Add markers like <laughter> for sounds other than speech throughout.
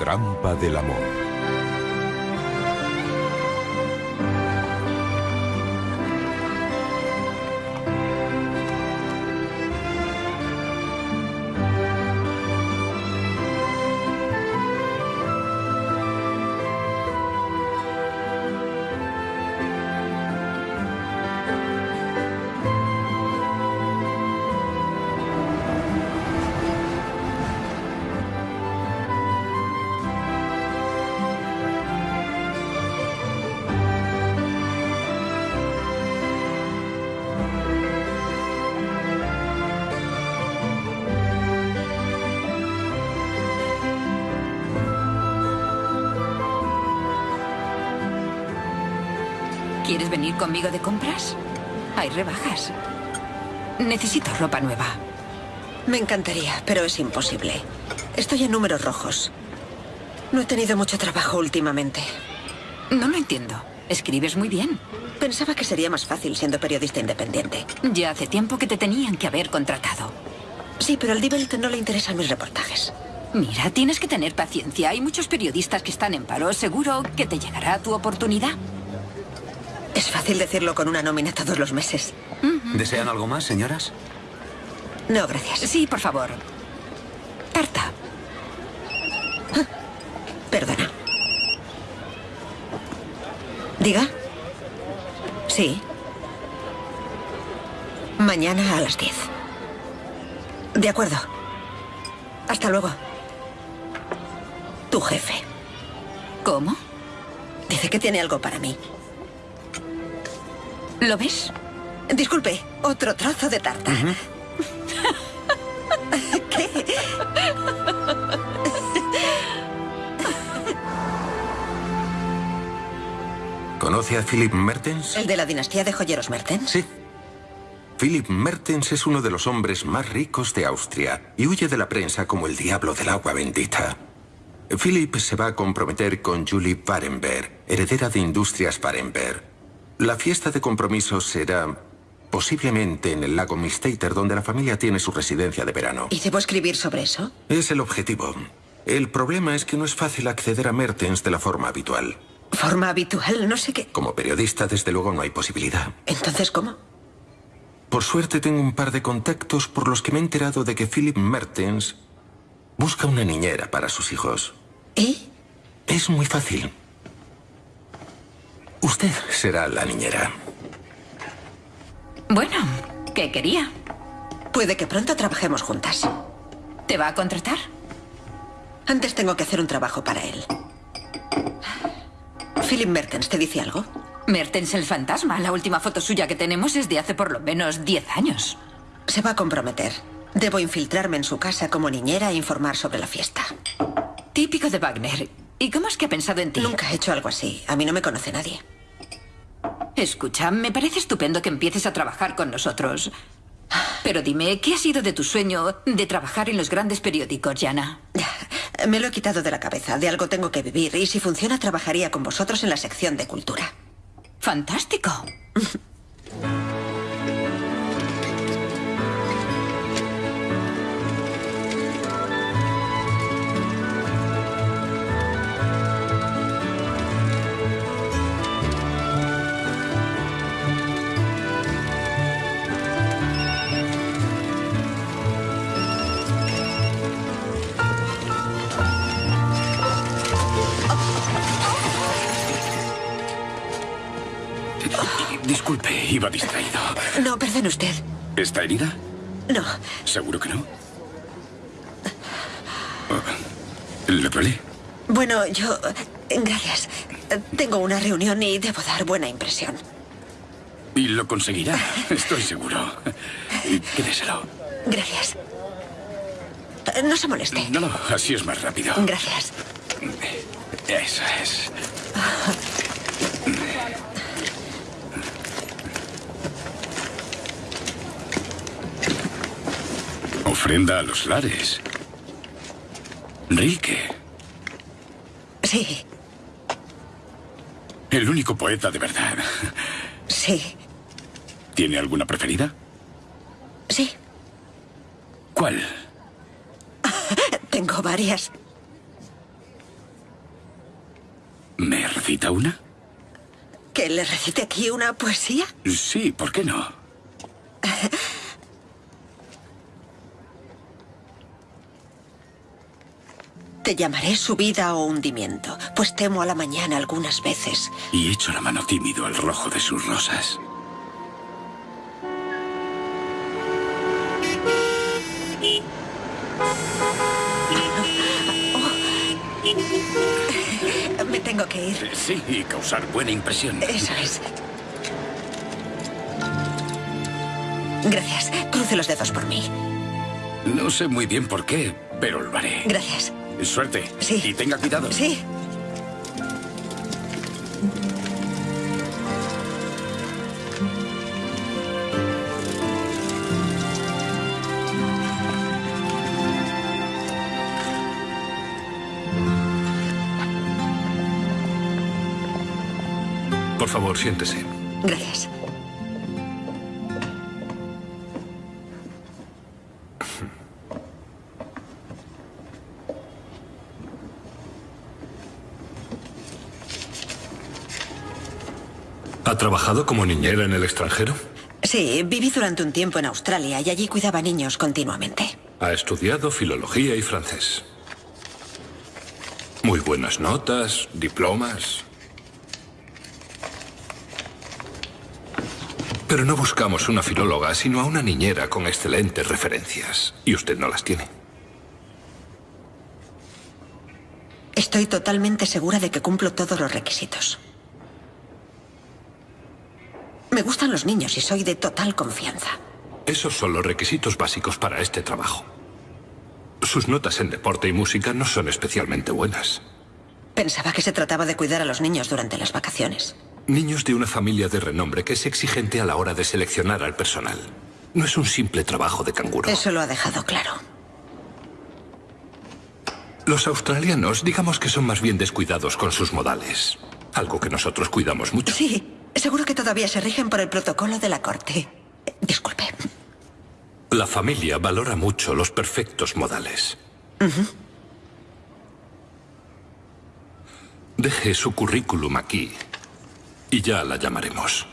Trampa del amor. Conmigo de compras? Hay rebajas. Necesito ropa nueva. Me encantaría, pero es imposible. Estoy en números rojos. No he tenido mucho trabajo últimamente. No lo entiendo. Escribes muy bien. Pensaba que sería más fácil siendo periodista independiente. Ya hace tiempo que te tenían que haber contratado. Sí, pero al Die Welt no le interesan mis reportajes. Mira, tienes que tener paciencia. Hay muchos periodistas que están en paro. Seguro que te llegará tu oportunidad. Es fácil decirlo con una nómina todos los meses. ¿Desean algo más, señoras? No, gracias. Sí, por favor. Tarta. Ah, Perdona. ¿Diga? Sí. Mañana a las 10. De acuerdo. Hasta luego. Tu jefe. ¿Cómo? Dice que tiene algo para mí. ¿Lo ves? Disculpe, otro trozo de tarta. <laughs> ¿Qué? ¿Conoce a Philip Mertens? ¿El de la dinastía de joyeros Mertens? Sí. Philip Mertens es uno de los hombres más ricos de Austria y huye de la prensa como el diablo del agua bendita. Philip se va a comprometer con Julie Barenberg, heredera de Industrias Barenberg. La fiesta de compromiso será posiblemente en el lago Mistater, donde la familia tiene su residencia de verano. ¿Y debo escribir sobre eso? Es el objetivo. El problema es que no es fácil acceder a Mertens de la forma habitual. Forma habitual, no sé qué. Como periodista, desde luego, no hay posibilidad. Entonces, ¿cómo? Por suerte tengo un par de contactos por los que me he enterado de que Philip Mertens busca una niñera para sus hijos. ¿Y? Es muy fácil. Usted será la niñera. Bueno, ¿qué quería? Puede que pronto trabajemos juntas. ¿Te va a contratar? Antes tengo que hacer un trabajo para él. Philip Mertens, ¿te dice algo? Mertens el fantasma. La última foto suya que tenemos es de hace por lo menos 10 años. Se va a comprometer. Debo infiltrarme en su casa como niñera e informar sobre la fiesta. Típico de Wagner. ¿Y cómo es que ha pensado en ti? Nunca he hecho algo así. A mí no me conoce nadie. Escucha, me parece estupendo que empieces a trabajar con nosotros. Pero dime, ¿qué ha sido de tu sueño de trabajar en los grandes periódicos, Jana? <sighs> Me lo he quitado de la cabeza. De algo tengo que vivir. Y si funciona, trabajaría con vosotros en la sección de cultura. Fantástico. <laughs> Distraído. No, perdone usted. ¿Está herida? No. ¿Seguro que no? Oh, ¿Le duele? Bueno, yo... Gracias. Tengo una reunión y debo dar buena impresión. Y lo conseguirá, estoy seguro. Quédeselo. Gracias. No se moleste. No, no, así es más rápido. Gracias. Eso es. Ofrenda a los lares. Rilke. Sí, El único poeta de verdad. sí, ¿Tiene alguna preferida? sí. ¿Cuál? Tengo varias. recita una? ¿Que le recite aquí una poesía? Sí, ¿por qué no? <laughs> Te llamaré subida o hundimiento, pues temo a la mañana algunas veces. Y echo la mano tímido al rojo de sus rosas. Me tengo que ir. Sí, y causar buena impresión. Eso es. Gracias. Cruce los dedos por mí. No sé muy bien por qué, pero lo haré. Gracias. Suerte. Sí. Y tenga cuidado. Sí. Por favor, siéntese. Gracias. Trabajado como niñera en el extranjero? Sí, viví durante un tiempo en Australia y allí cuidaba niños continuamente. Ha estudiado filología y francés. Muy buenas notas, diplomas. Pero no buscamos una filóloga, sino a una niñera con excelentes referencias. Y usted no las tiene. Estoy totalmente segura de que cumplo todos los requisitos. Me gustan los niños y soy de total confianza. Esos son los requisitos básicos para este trabajo. Sus notas en deporte y música no son especialmente buenas. Pensaba que se trataba de cuidar a los niños durante las vacaciones. Niños de una familia de renombre que es exigente a la hora de seleccionar al personal. No es un simple trabajo de canguro. Eso lo ha dejado claro. Los australianos, digamos que son más bien descuidados con sus modales. Algo que nosotros cuidamos mucho. Sí, seguro que todavía se rigen por el protocolo de la corte. Disculpe. La familia valora mucho los perfectos modales. Deje su currículum aquí y ya la llamaremos.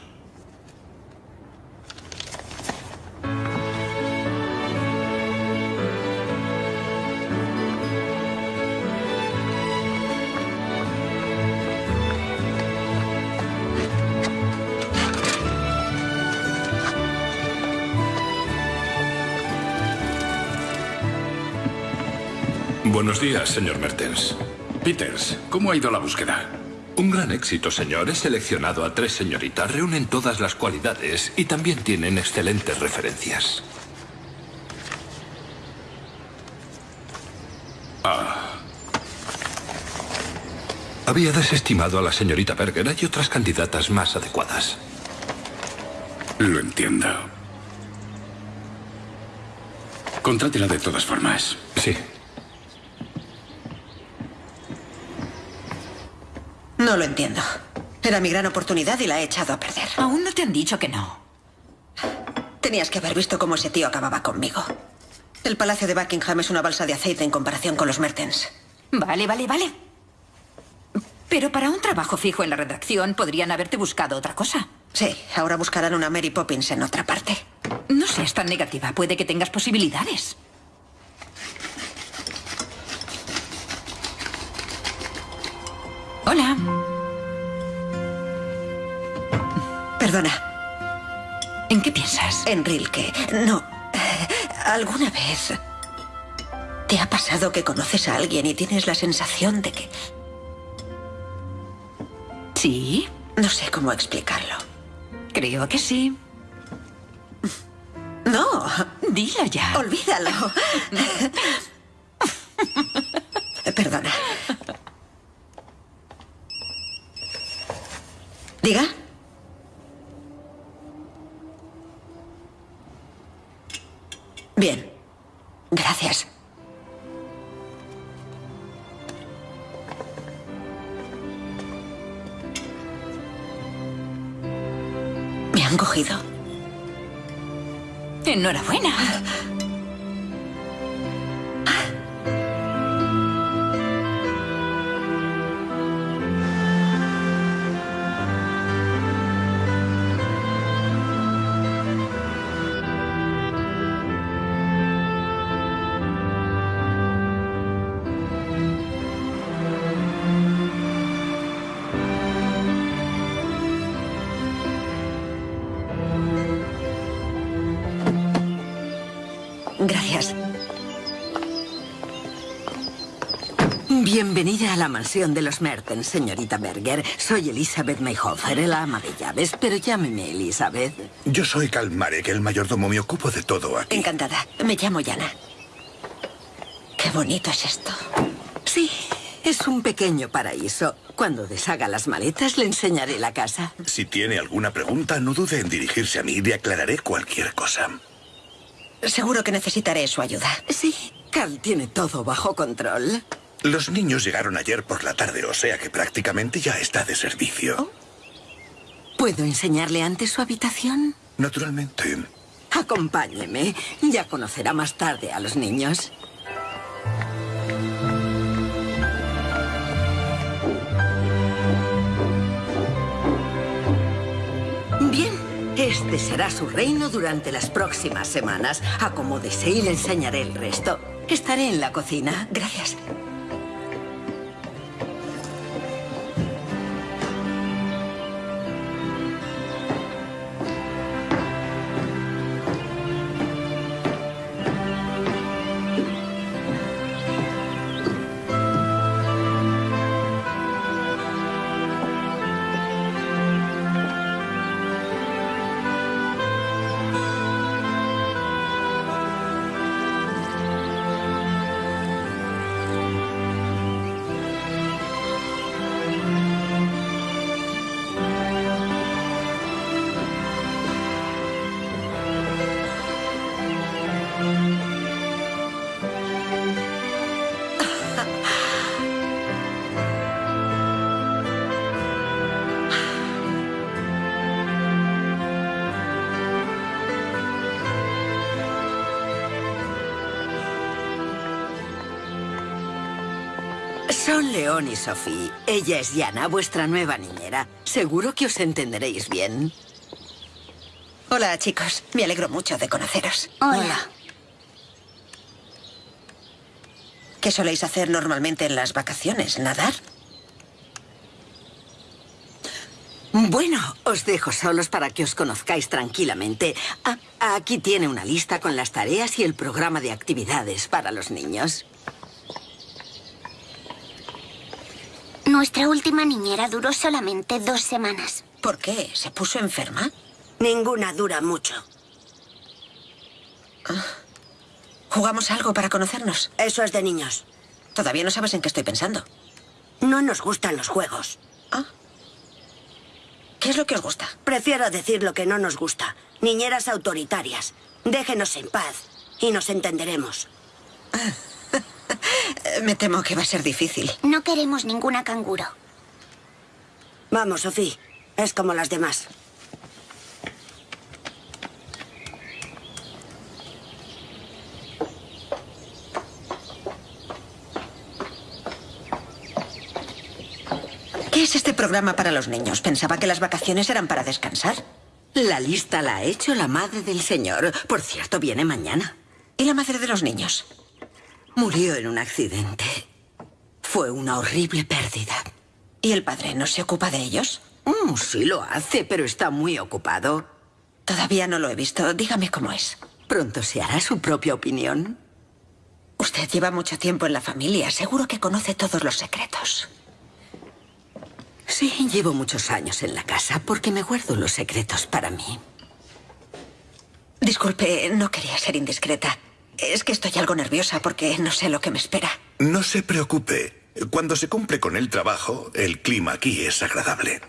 Buenos días, señor Mertens. Peters, ¿cómo ha ido la búsqueda? Un gran éxito, señor. He seleccionado a tres señoritas. Reúnen todas las cualidades y también tienen excelentes referencias. Había desestimado a la señorita Berger. Hay otras candidatas más adecuadas. Lo entiendo. Contrátela de todas formas. Sí. No lo entiendo. Era mi gran oportunidad y la he echado a perder. Aún no te han dicho que no. Tenías que haber visto cómo ese tío acababa conmigo. El Palacio de Buckingham es una balsa de aceite en comparación con los Mertens. Vale, vale, vale. Pero para un trabajo fijo en la redacción podrían haberte buscado otra cosa. Sí, ahora buscarán una Mary Poppins en otra parte. No seas tan negativa. Puede que tengas posibilidades. Hola. Perdona, ¿En qué piensas? en Rilke. No. ¿Alguna vez te ha pasado que conoces a alguien y tienes la sensación de que... Sí, No sé cómo explicarlo. creo que sí. No, Dilo ya. olvídalo. <laughs> Perdona. Diga. Bien. Gracias. Me han cogido. Enhorabuena. La mansión de los Mertens, señorita Berger. Soy Elizabeth Mayhofer, el ama de llaves, pero llámeme Elizabeth. Yo soy Kalmarek, el mayordomo. Me ocupo de todo aquí. Encantada. Me llamo Yana. Qué bonito es esto. Sí, es un pequeño paraíso. Cuando deshaga las maletas le enseñaré la casa. Si tiene alguna pregunta, no dude en dirigirse a mí. Le aclararé cualquier cosa. Seguro que necesitaré su ayuda. Sí, Carl tiene todo bajo control. Los niños llegaron ayer por la tarde, o sea que prácticamente ya está de servicio. ¿Puedo enseñarle antes su habitación? Naturalmente. Acompáñeme. Ya conocerá más tarde a los niños. Bien, este será su reino durante las próximas semanas. Acomódese y le enseñaré el resto. Estaré en la cocina. Gracias. Y Sophie. Ella es Yana, vuestra nueva niñera. Seguro que os entenderéis bien. Hola, chicos. Me alegro mucho de conoceros. Hola. ¿Qué soléis hacer normalmente en las vacaciones? ¿Nadar? Bueno, os dejo solos para que os conozcáis tranquilamente. Ah, aquí tiene una lista con las tareas y el programa de actividades para los niños. Nuestra última niñera duró solamente dos semanas. ¿Por qué? ¿Se puso enferma? Ninguna dura mucho. ¿Jugamos algo para conocernos? Eso es de niños. Todavía no sabes en qué estoy pensando. No nos gustan los juegos. ¿Qué es lo que os gusta? Prefiero decir lo que no nos gusta. Niñeras autoritarias. Déjenos en paz y nos entenderemos. Eh, Me temo que va a ser difícil. No queremos ninguna canguro. Vamos, Sofía. Es como las demás. ¿Qué es este programa para los niños? Pensaba que las vacaciones eran para descansar. La lista la ha hecho la madre del señor. Por cierto, viene mañana. ¿Y la madre de los niños? Murió en un accidente. Fue una horrible pérdida. ¿Y el padre no se ocupa de ellos? Mm, sí lo hace, pero está muy ocupado. Todavía no lo he visto. Dígame cómo es. Pronto se hará su propia opinión. Usted lleva mucho tiempo en la familia. Seguro que conoce todos los secretos. Sí, llevo muchos años en la casa porque me guardo los secretos para mí. Disculpe, no quería ser indiscreta. Es que estoy algo nerviosa porque no sé lo que me espera. No se preocupe. Cuando se cumple con el trabajo, el clima aquí es agradable.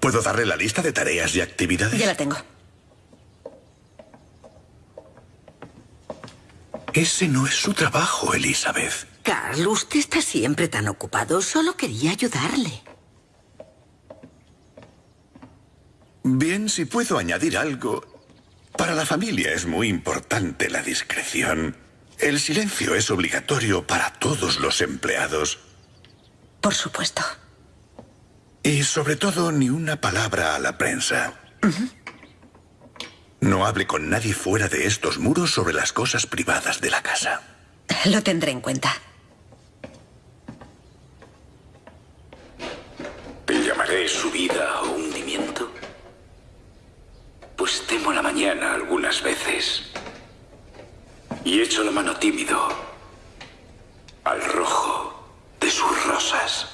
¿Puedo darle la lista de tareas y actividades? Ya la tengo. Ese no es su trabajo, Elizabeth. Carl, usted está siempre tan ocupado. Solo quería ayudarle. Bien, si puedo añadir algo. Para la familia es muy importante la discreción. El silencio es obligatorio para todos los empleados. Por supuesto. Y sobre todo, ni una palabra a la prensa. No hable con nadie fuera de estos muros sobre las cosas privadas de la casa. Lo tendré en cuenta. ¿Llamaré subida o hundimiento? Pues temo la mañana algunas veces. Y echo la mano tímido al rojo de sus rosas.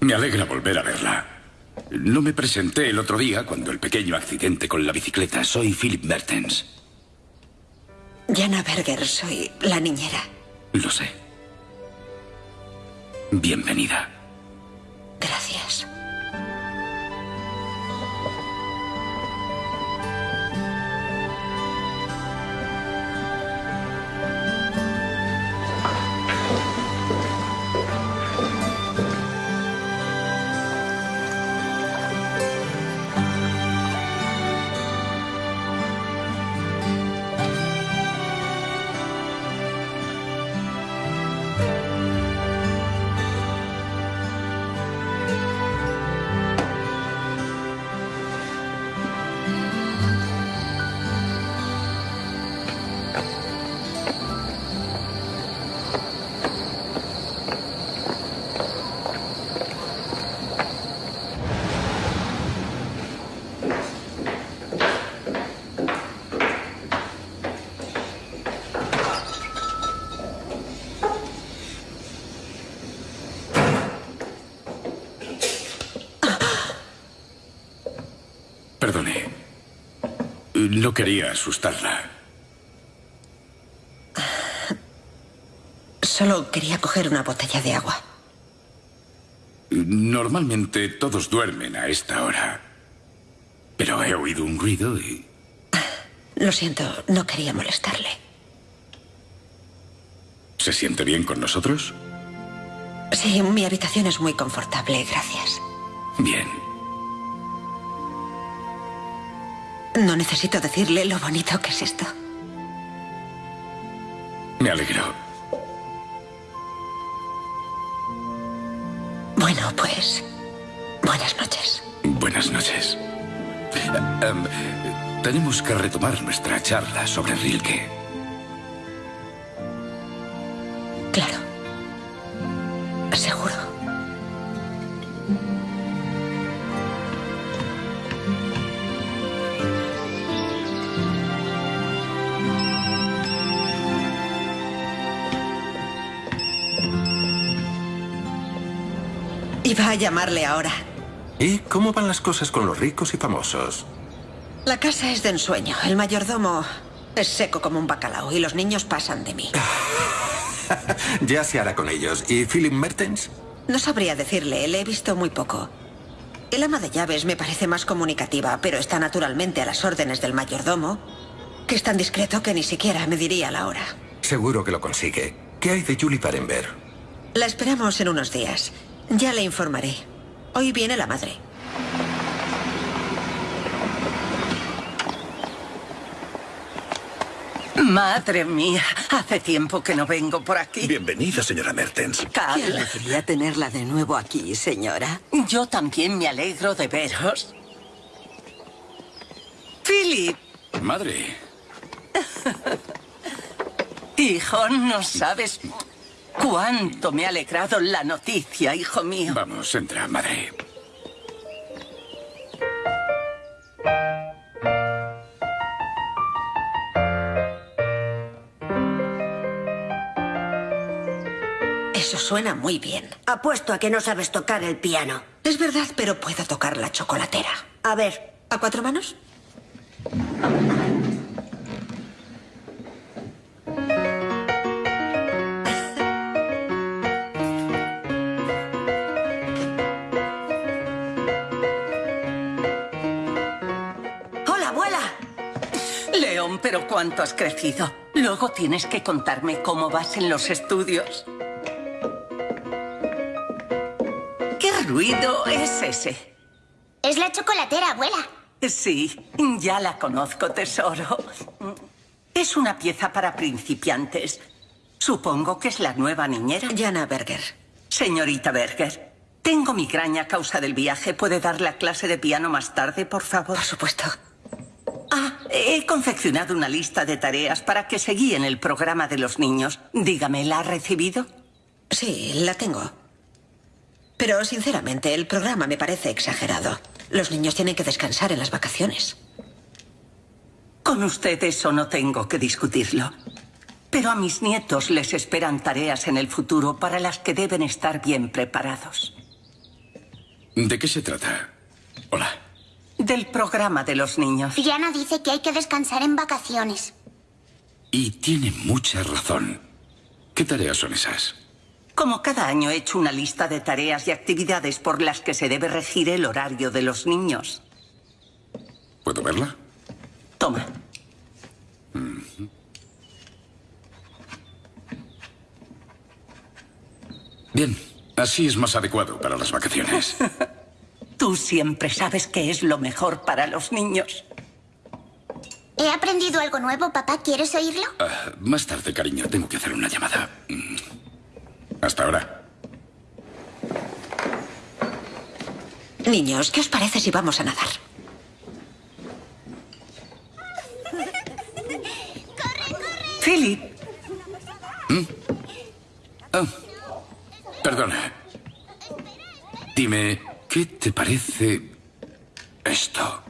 Me alegra volver a verla. No me presenté el otro día cuando el pequeño accidente con la bicicleta. Soy Philip Mertens. Jana Berger, soy la niñera. Lo sé. Bienvenida. Gracias. No quería asustarla. Solo quería coger una botella de agua. Normalmente todos duermen a esta hora. Pero he oído un ruido y... Lo siento, no quería molestarle. ¿Se siente bien con nosotros? Sí, mi habitación es muy confortable, gracias. Bien. No necesito decirle lo bonito que es esto. Me alegro. Bueno, pues... Buenas noches. Buenas noches. Eh, em, tenemos que retomar nuestra charla sobre Rilke. A llamarle ahora. ¿Y cómo van las cosas con los ricos y famosos? La casa es de ensueño. El mayordomo es seco como un bacalao y los niños pasan de mí. <laughs> ya se hará con ellos. ¿Y Philip Mertens? No sabría decirle, le he visto muy poco. El ama de llaves me parece más comunicativa, pero está naturalmente a las órdenes del mayordomo, que es tan discreto que ni siquiera me diría la hora. Seguro que lo consigue. ¿Qué hay de Julie Parenberg? La esperamos en unos días. Ya le informaré. Hoy viene la madre. Madre mía, hace tiempo que no vengo por aquí. Bienvenida, señora Mertens. Qué alegría tenerla de nuevo aquí, señora. Yo también me alegro de veros. Philip. Madre. <laughs> Hijo, no sabes cuánto me ha alegrado la noticia, hijo mío. Vamos, entra, madre. Eso suena muy bien. Apuesto a que no sabes tocar el piano. Es verdad, pero puedo tocar la chocolatera. A ver. ¿A cuatro manos? Cuánto has crecido. Luego tienes que contarme cómo vas en los estudios. ¿Qué ruido es ese? Es la chocolatera, abuela. Sí, ya la conozco, tesoro. Es una pieza para principiantes. Supongo que es la nueva niñera. Jana Berger. Señorita Berger, tengo migraña a causa del viaje. ¿Puede dar la clase de piano más tarde, por favor? Por supuesto. Ah, he confeccionado una lista de tareas para que se guíen el programa de los niños. Dígame, ¿la ha recibido? Sí, la tengo. Pero sinceramente, el programa me parece exagerado. Los niños tienen que descansar en las vacaciones. Con usted eso no tengo que discutirlo. Pero a mis nietos les esperan tareas en el futuro para las que deben estar bien preparados. ¿De qué se trata? Hola. Del programa de los niños. Diana dice que hay que descansar en vacaciones. Y tiene mucha razón. ¿Qué tareas son esas? Como cada año he hecho una lista de tareas y actividades por las que se debe regir el horario de los niños. ¿Puedo verla? Toma. Bien, así es más adecuado para las vacaciones. <laughs> Tú siempre sabes qué es lo mejor para los niños. He aprendido algo nuevo, papá. ¿Quieres oírlo? Ah, más tarde, cariño, tengo que hacer una llamada. Mm. Hasta ahora. Niños, ¿qué os parece si vamos a nadar? Philip, Ah, perdona. Dime, ¿qué te parece esto?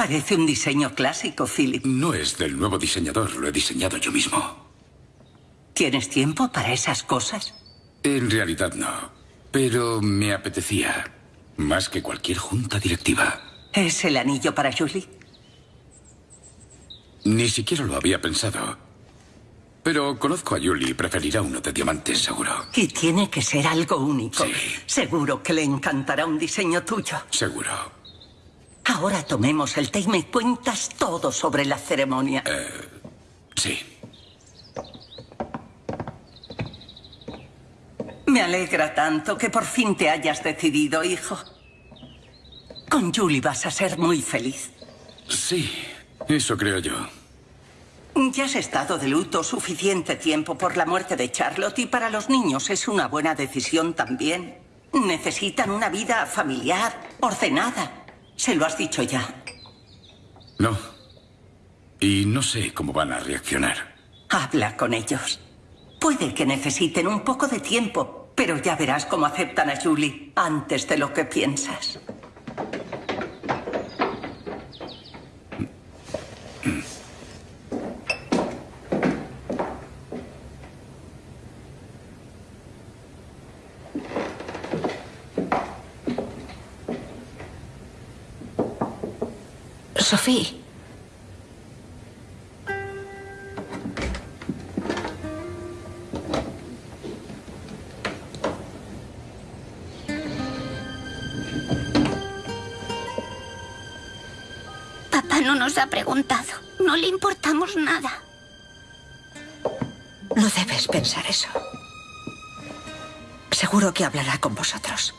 parece un diseño clásico, Philip. No es del nuevo diseñador, lo he diseñado yo mismo. ¿Tienes tiempo para esas cosas? En realidad no, pero me apetecía más que cualquier junta directiva. ¿Es el anillo para Julie? Ni siquiera lo había pensado. Pero conozco a Julie y preferirá uno de diamantes, seguro. Y tiene que ser algo único. Sí. Seguro que le encantará un diseño tuyo. Seguro. Ahora tomemos el té y me cuentas todo sobre la ceremonia. Sí. Me alegra tanto que por fin te hayas decidido, hijo. Con Julie vas a ser muy feliz. Sí, eso creo yo. Ya has estado de luto suficiente tiempo por la muerte de Charlotte y para los niños es una buena decisión también. Necesitan una vida familiar, ordenada. Se lo has dicho ya. No. Y no sé cómo van a reaccionar. Habla con ellos. Puede que necesiten un poco de tiempo, pero ya verás cómo aceptan a Julie antes de lo que piensas. Sofía. Papá no nos ha preguntado. No le importamos nada. No debes pensar eso. Seguro que hablará con vosotros.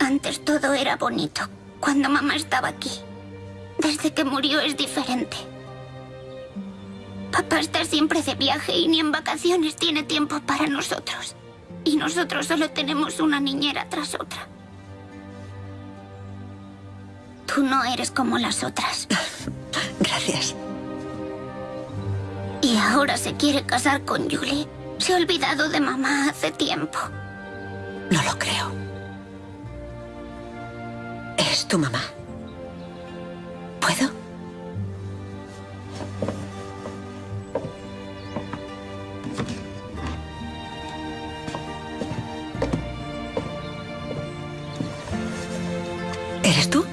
Antes todo era bonito, cuando mamá estaba aquí. Desde que murió es diferente. Papá está siempre de viaje y ni en vacaciones tiene tiempo para nosotros. Y nosotros solo tenemos una niñera tras otra. Tú no eres como las otras. <laughs> Gracias. Y ahora se quiere casar con Julie. Se ha olvidado de mamá hace tiempo. No lo creo. Es tu mamá. ¿Puedo? ¿Eres tú?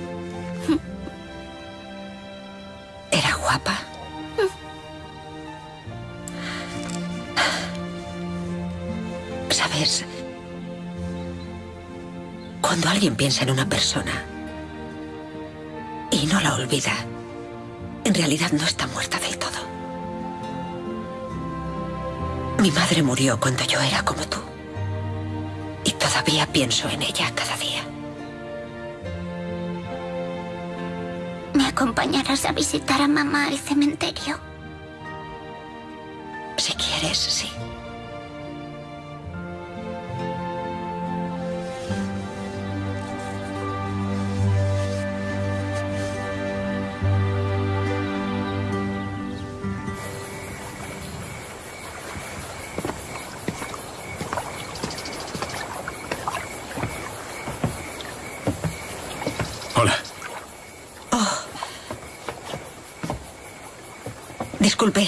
Cuando alguien piensa en una persona y no la olvida, en realidad no está muerta del todo. Mi madre murió cuando yo era como tú. Y todavía pienso en ella cada día. ¿Me acompañarás a visitar a mamá al cementerio? Si quieres, sí.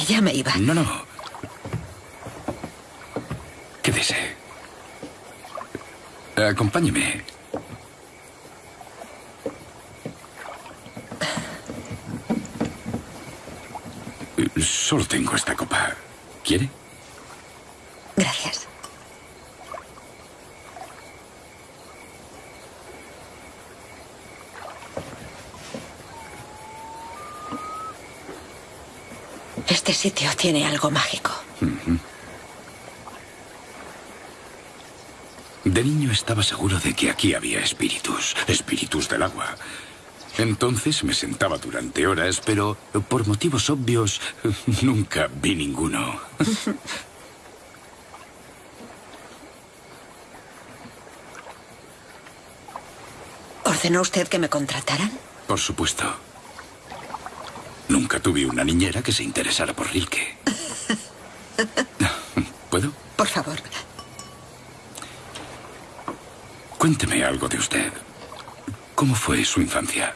Ya me iba. No, no. Quédese. Acompáñeme. Solo tengo esta copa. ¿Quiere? Gracias. Este sitio tiene algo mágico. De niño estaba seguro de que aquí había espíritus, espíritus del agua. Entonces me sentaba durante horas, pero por motivos obvios <laughs> nunca vi ninguno. <laughs> ¿Ordenó usted que me contrataran? Por supuesto. Nunca tuve una niñera que se interesara por Rilke. <laughs> ¿Puedo? Por favor. Cuénteme algo de usted. ¿Cómo fue su infancia?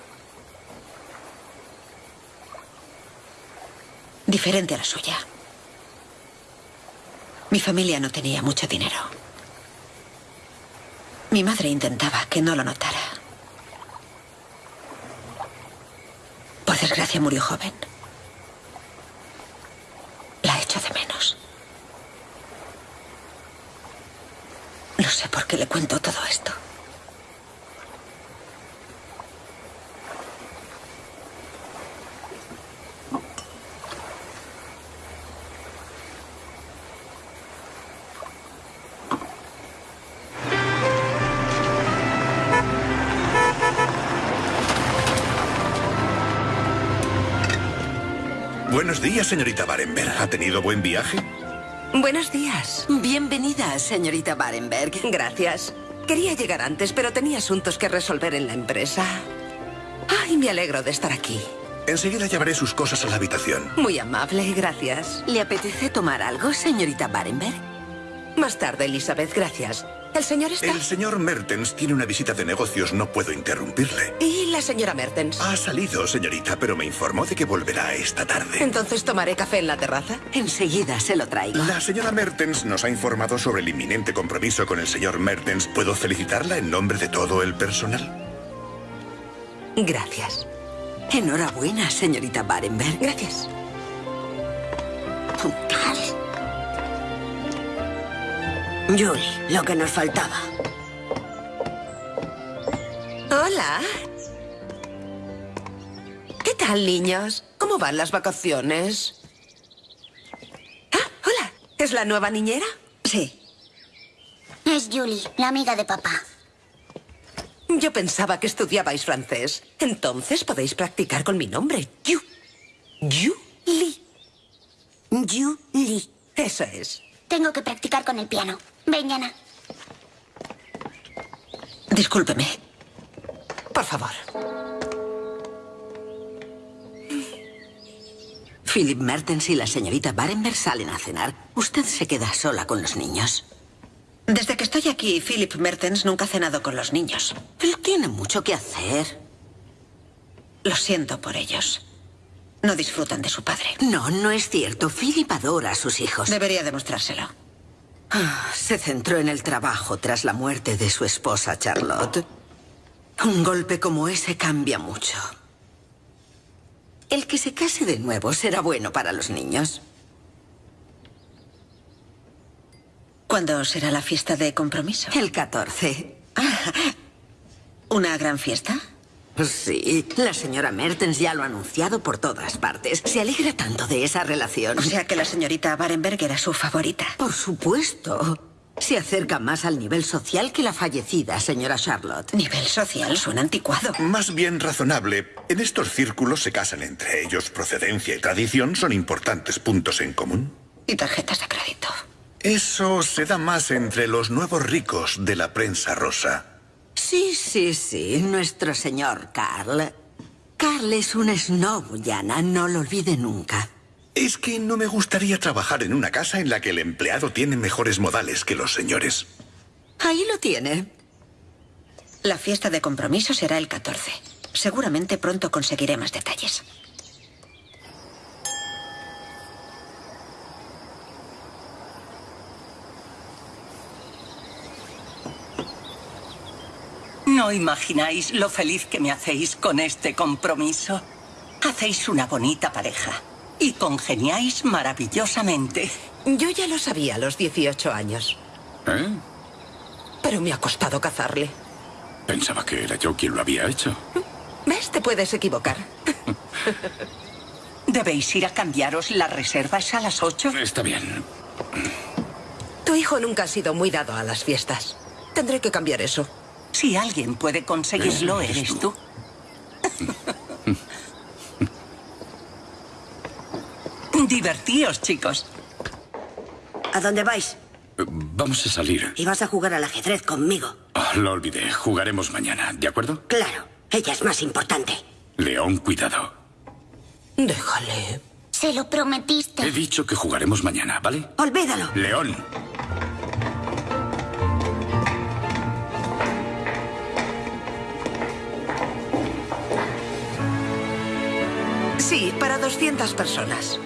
Diferente a la suya. Mi familia no tenía mucho dinero. Mi madre intentaba que no lo notara. Por desgracia murió joven. La echo de menos. No sé por qué le cuento todo esto. Días, señorita Barenberg. ¿Ha tenido buen viaje? Buenos días. Bienvenida, señorita Barenberg. Gracias. Quería llegar antes, pero tenía asuntos que resolver en la empresa. Ay, me alegro de estar aquí. Enseguida llevaré sus cosas a la habitación. Muy amable, gracias. ¿Le apetece tomar algo, señorita Barenberg? Más tarde, Elizabeth, gracias. ¿El señor está? El señor Mertens tiene una visita de negocios. No puedo interrumpirle. ¿Y la señora Mertens? Ha salido, señorita, pero me informó de que volverá esta tarde. Entonces tomaré café en la terraza. Enseguida se lo traigo. La señora Mertens nos ha informado sobre el inminente compromiso con el señor Mertens. ¿Puedo felicitarla en nombre de todo el personal? Gracias. Enhorabuena, señorita Barenberg. Gracias. Julie, lo que nos faltaba. Hola. ¿Qué tal, niños? ¿Cómo van las vacaciones? Ah, hola. ¿Es la nueva niñera? Sí. Es Julie, la amiga de papá. Yo pensaba que estudiabais francés. Entonces podéis practicar con mi nombre. Yu. Julie. Julie. Eso es. Tengo que practicar con el piano. Ven, Yana. Discúlpeme. Por favor. Philip Mertens y la señorita Barenberg salen a cenar. Usted se queda sola con los niños. Desde que estoy aquí, Philip Mertens nunca ha cenado con los niños. Él tiene mucho que hacer. Lo siento por ellos. No disfrutan de su padre. No, no es cierto. Philip adora a sus hijos. Debería demostrárselo. Ah, Se centró en el trabajo tras la muerte de su esposa Charlotte. Un golpe como ese cambia mucho. El que se case de nuevo será bueno para los niños. ¿Cuándo será la fiesta de compromiso? El 14. ¿Una gran fiesta? Sí, la señora Mertens ya lo ha anunciado por todas partes. Se alegra tanto de esa relación. O sea que la señorita Barenberg era su favorita. Por supuesto. Se acerca más al nivel social que la fallecida señora Charlotte. Nivel social suena anticuado. Más bien razonable. En estos círculos se casan entre ellos. Procedencia y tradición son importantes puntos en común. Y tarjetas de crédito. Eso se da más entre los nuevos ricos de la prensa rosa. Sí, sí, sí, nuestro señor Carl. Carl es un snob, Yana, no lo olvide nunca. Es que no me gustaría trabajar en una casa en la que el empleado tiene mejores modales que los señores. Ahí lo tiene. La fiesta de compromiso será el 14. Seguramente pronto conseguiré más detalles. No imagináis lo feliz que me hacéis con este compromiso. Hacéis una bonita pareja y congeniáis maravillosamente. Yo ya lo sabía a los 18 años. ¿Eh? Pero me ha costado cazarle. Pensaba que era yo quien lo había hecho. ¿Ves? Te puedes equivocar. <laughs> ¿Debéis ir a cambiaros las reservas a las 8? Está bien. Tu hijo nunca ha sido muy dado a las fiestas. Tendré que cambiar eso. Si alguien puede conseguirlo, eres eres tú. <laughs> Divertíos, chicos. ¿A dónde vais? Vamos a salir. Y vas a jugar al ajedrez conmigo. Ah, lo olvidé. Jugaremos mañana, ¿de acuerdo? Claro, ella es más importante. León, cuidado. Déjale. Se lo prometiste. He dicho que jugaremos mañana, ¿vale? Olvídalo. León. Sí, para 200 personas.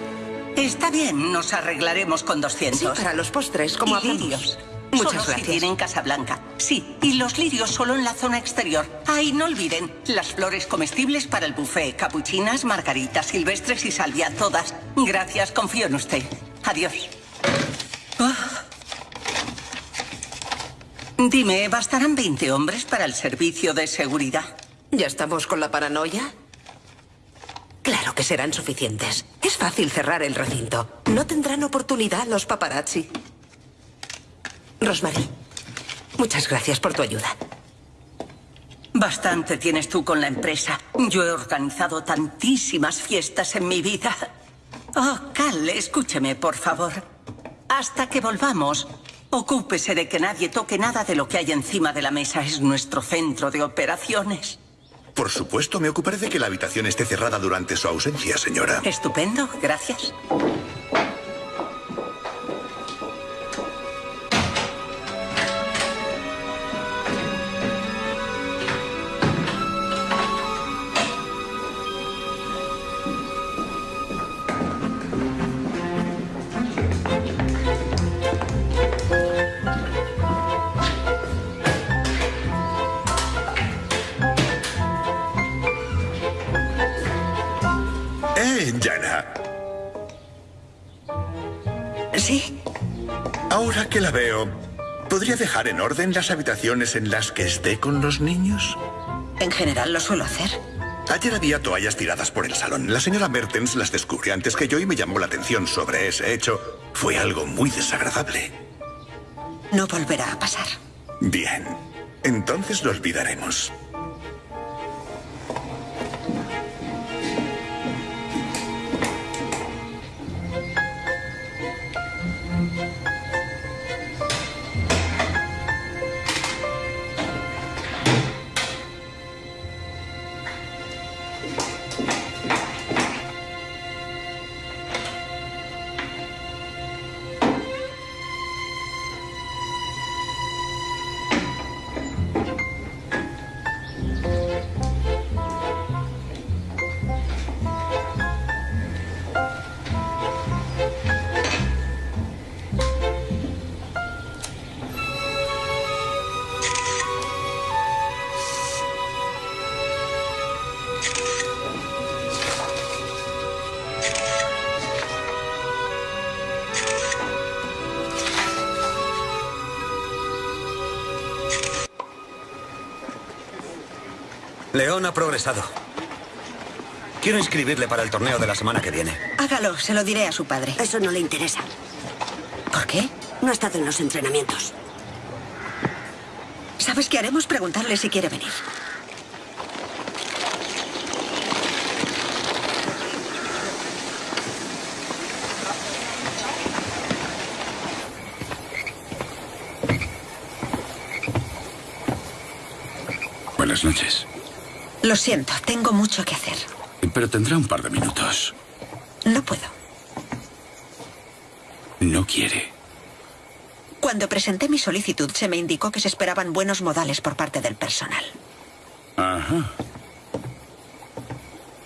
Está bien, nos arreglaremos con 200. Sí, para los postres, como y lirios. Muchas Solo gracias. si tienen Casablanca. Sí, y los lirios solo en la zona exterior. Ay, no olviden, las flores comestibles para el buffet. Capuchinas, margaritas, silvestres y salvia, todas. Gracias, confío en usted. Adiós. Ah. Dime, ¿bastarán 20 hombres para el servicio de seguridad? ¿Ya estamos con la paranoia? Claro que serán suficientes. Es fácil cerrar el recinto. No tendrán oportunidad los paparazzi. Rosemary, muchas gracias por tu ayuda. Bastante tienes tú con la empresa. Yo he organizado tantísimas fiestas en mi vida. Oh, Cal, escúcheme, por favor. Hasta que volvamos, ocúpese de que nadie toque nada de lo que hay encima de la mesa. Es nuestro centro de operaciones. Por supuesto, me ocuparé de que la habitación esté cerrada durante su ausencia, señora. Estupendo, gracias. Dejar en orden las habitaciones en las que esté con los niños? en general lo suelo hacer. Ayer había toallas tiradas por el salón. La señora Mertens las descubrió antes que yo y me llamó la atención sobre ese hecho. Fue algo muy desagradable. No volverá a pasar. Bien, entonces lo olvidaremos. Ha progresado. Quiero inscribirle para el torneo de la semana que viene. Hágalo, se lo diré a su padre. Eso no le interesa. ¿Por qué? No ha estado en los entrenamientos. ¿Sabes qué haremos? Preguntarle si quiere venir. Buenas noches. Lo siento, tengo mucho que hacer. Pero tendrá un par de minutos. No puedo. No quiere. Cuando presenté mi solicitud se me indicó que se esperaban buenos modales por parte del personal. Ajá.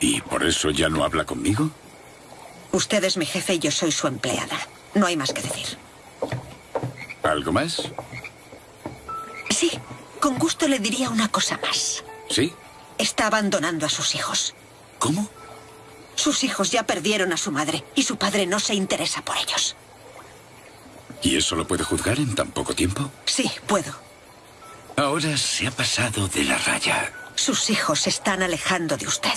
¿Y por eso ya no habla conmigo? Usted es mi jefe y yo soy su empleada. No hay más que decir. ¿Algo más? Sí, Con gusto le diría una cosa más. ¿Sí? Está abandonando a sus hijos. ¿Cómo? Sus hijos ya perdieron a su madre y su padre no se interesa por ellos. ¿Y eso lo puede juzgar en tan poco tiempo? Sí, puedo. Ahora se ha pasado de la raya. Sus hijos se están alejando de usted.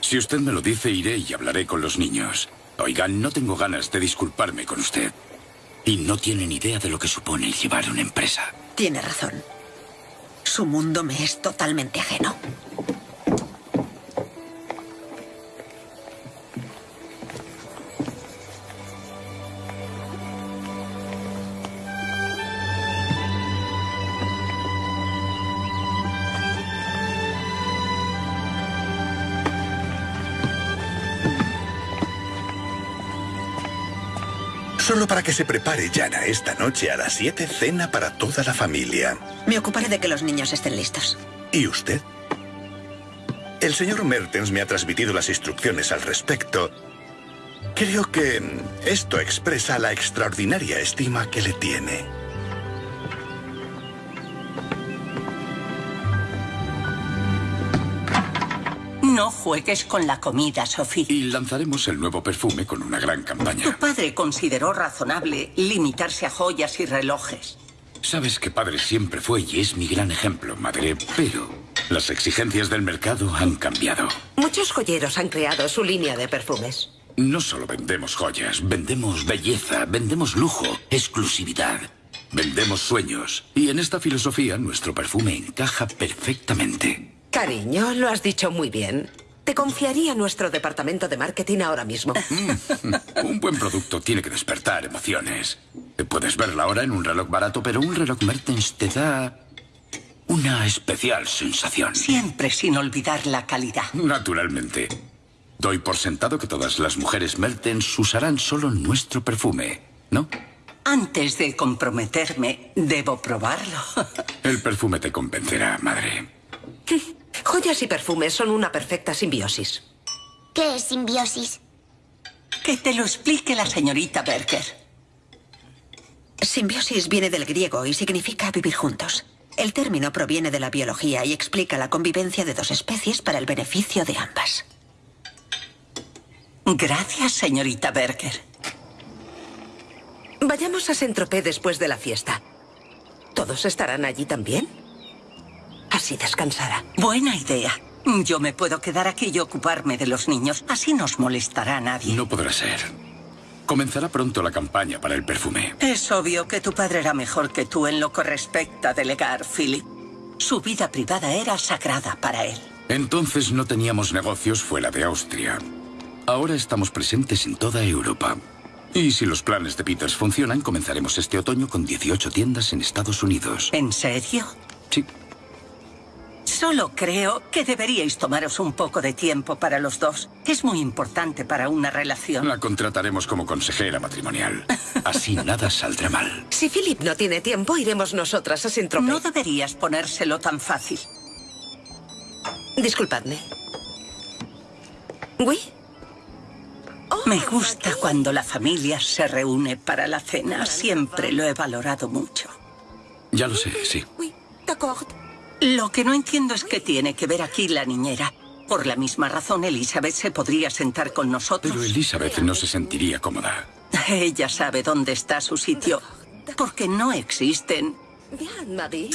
Si usted me lo dice, iré y hablaré con los niños. Oigan, no tengo ganas de disculparme con usted. Y no tienen idea de lo que supone llevar una empresa. Tiene razón. Su mundo me es totalmente ajeno. Solo para que se prepare, Jana, esta noche a las 7 cena para toda la familia. Me ocuparé de que los niños estén listos. ¿Y usted? El señor Mertens me ha transmitido las instrucciones al respecto. Creo que esto expresa la extraordinaria estima que le tiene. No juegues con la comida, Sophie. Y lanzaremos el nuevo perfume con una gran campaña. Tu padre consideró razonable limitarse a joyas y relojes. Sabes que padre siempre fue y es mi gran ejemplo, madre, pero las exigencias del mercado han cambiado. Muchos joyeros han creado su línea de perfumes. No solo vendemos joyas, vendemos belleza, vendemos lujo, exclusividad. Vendemos sueños. Y en esta filosofía nuestro perfume encaja perfectamente. Cariño, lo has dicho muy bien. Te confiaría nuestro departamento de marketing ahora mismo. <laughs> Un buen producto tiene que despertar emociones. Puedes verla ahora en un reloj barato, pero un reloj Mertens te da una especial sensación. Siempre sin olvidar la calidad. Naturalmente. Doy por sentado que todas las mujeres Mertens usarán solo nuestro perfume, ¿no? Antes de comprometerme, debo probarlo. <laughs> El perfume te convencerá, madre. <laughs> Joyas y perfumes son una perfecta simbiosis. ¿Qué es simbiosis? Que te lo explique la señorita Berger. Simbiosis viene del griego y significa vivir juntos. El término proviene de la biología y explica la convivencia de dos especies para el beneficio de ambas. Gracias, señorita Berger. Vayamos a Saint-Tropez después de la fiesta. ¿Todos estarán allí también? Así descansará. Buena idea. Yo me puedo quedar aquí y ocuparme de los niños. Así nos molestará a nadie. No podrá ser. Comenzará pronto la campaña para el perfume. Es obvio que tu padre era mejor que tú en lo que respecta a delegar, Philip. Su vida privada era sagrada para él. Entonces no teníamos negocios fuera de Austria. Ahora estamos presentes en toda Europa. Y si los planes de Peters funcionan, comenzaremos este otoño con 18 tiendas en Estados Unidos. ¿En serio? Sí. Solo creo que deberíais tomaros un poco de tiempo para los dos. Es muy importante para una relación. La contrataremos como consejera matrimonial. Así nada saldrá mal. Si Philip no tiene tiempo, iremos nosotras a Saint-Tropez. No deberías ponérselo tan fácil. Disculpadme. ¿Oui? Me gusta cuando la familia se reúne para la cena. Siempre lo he valorado mucho. Ya lo sé, sí. Oui, d'accord. Lo que no entiendo es qué tiene que ver aquí la niñera. Por la misma razón, Elizabeth se podría sentar con nosotros. Pero Elizabeth no se sentiría cómoda. Ella sabe dónde está su sitio. Porque no existen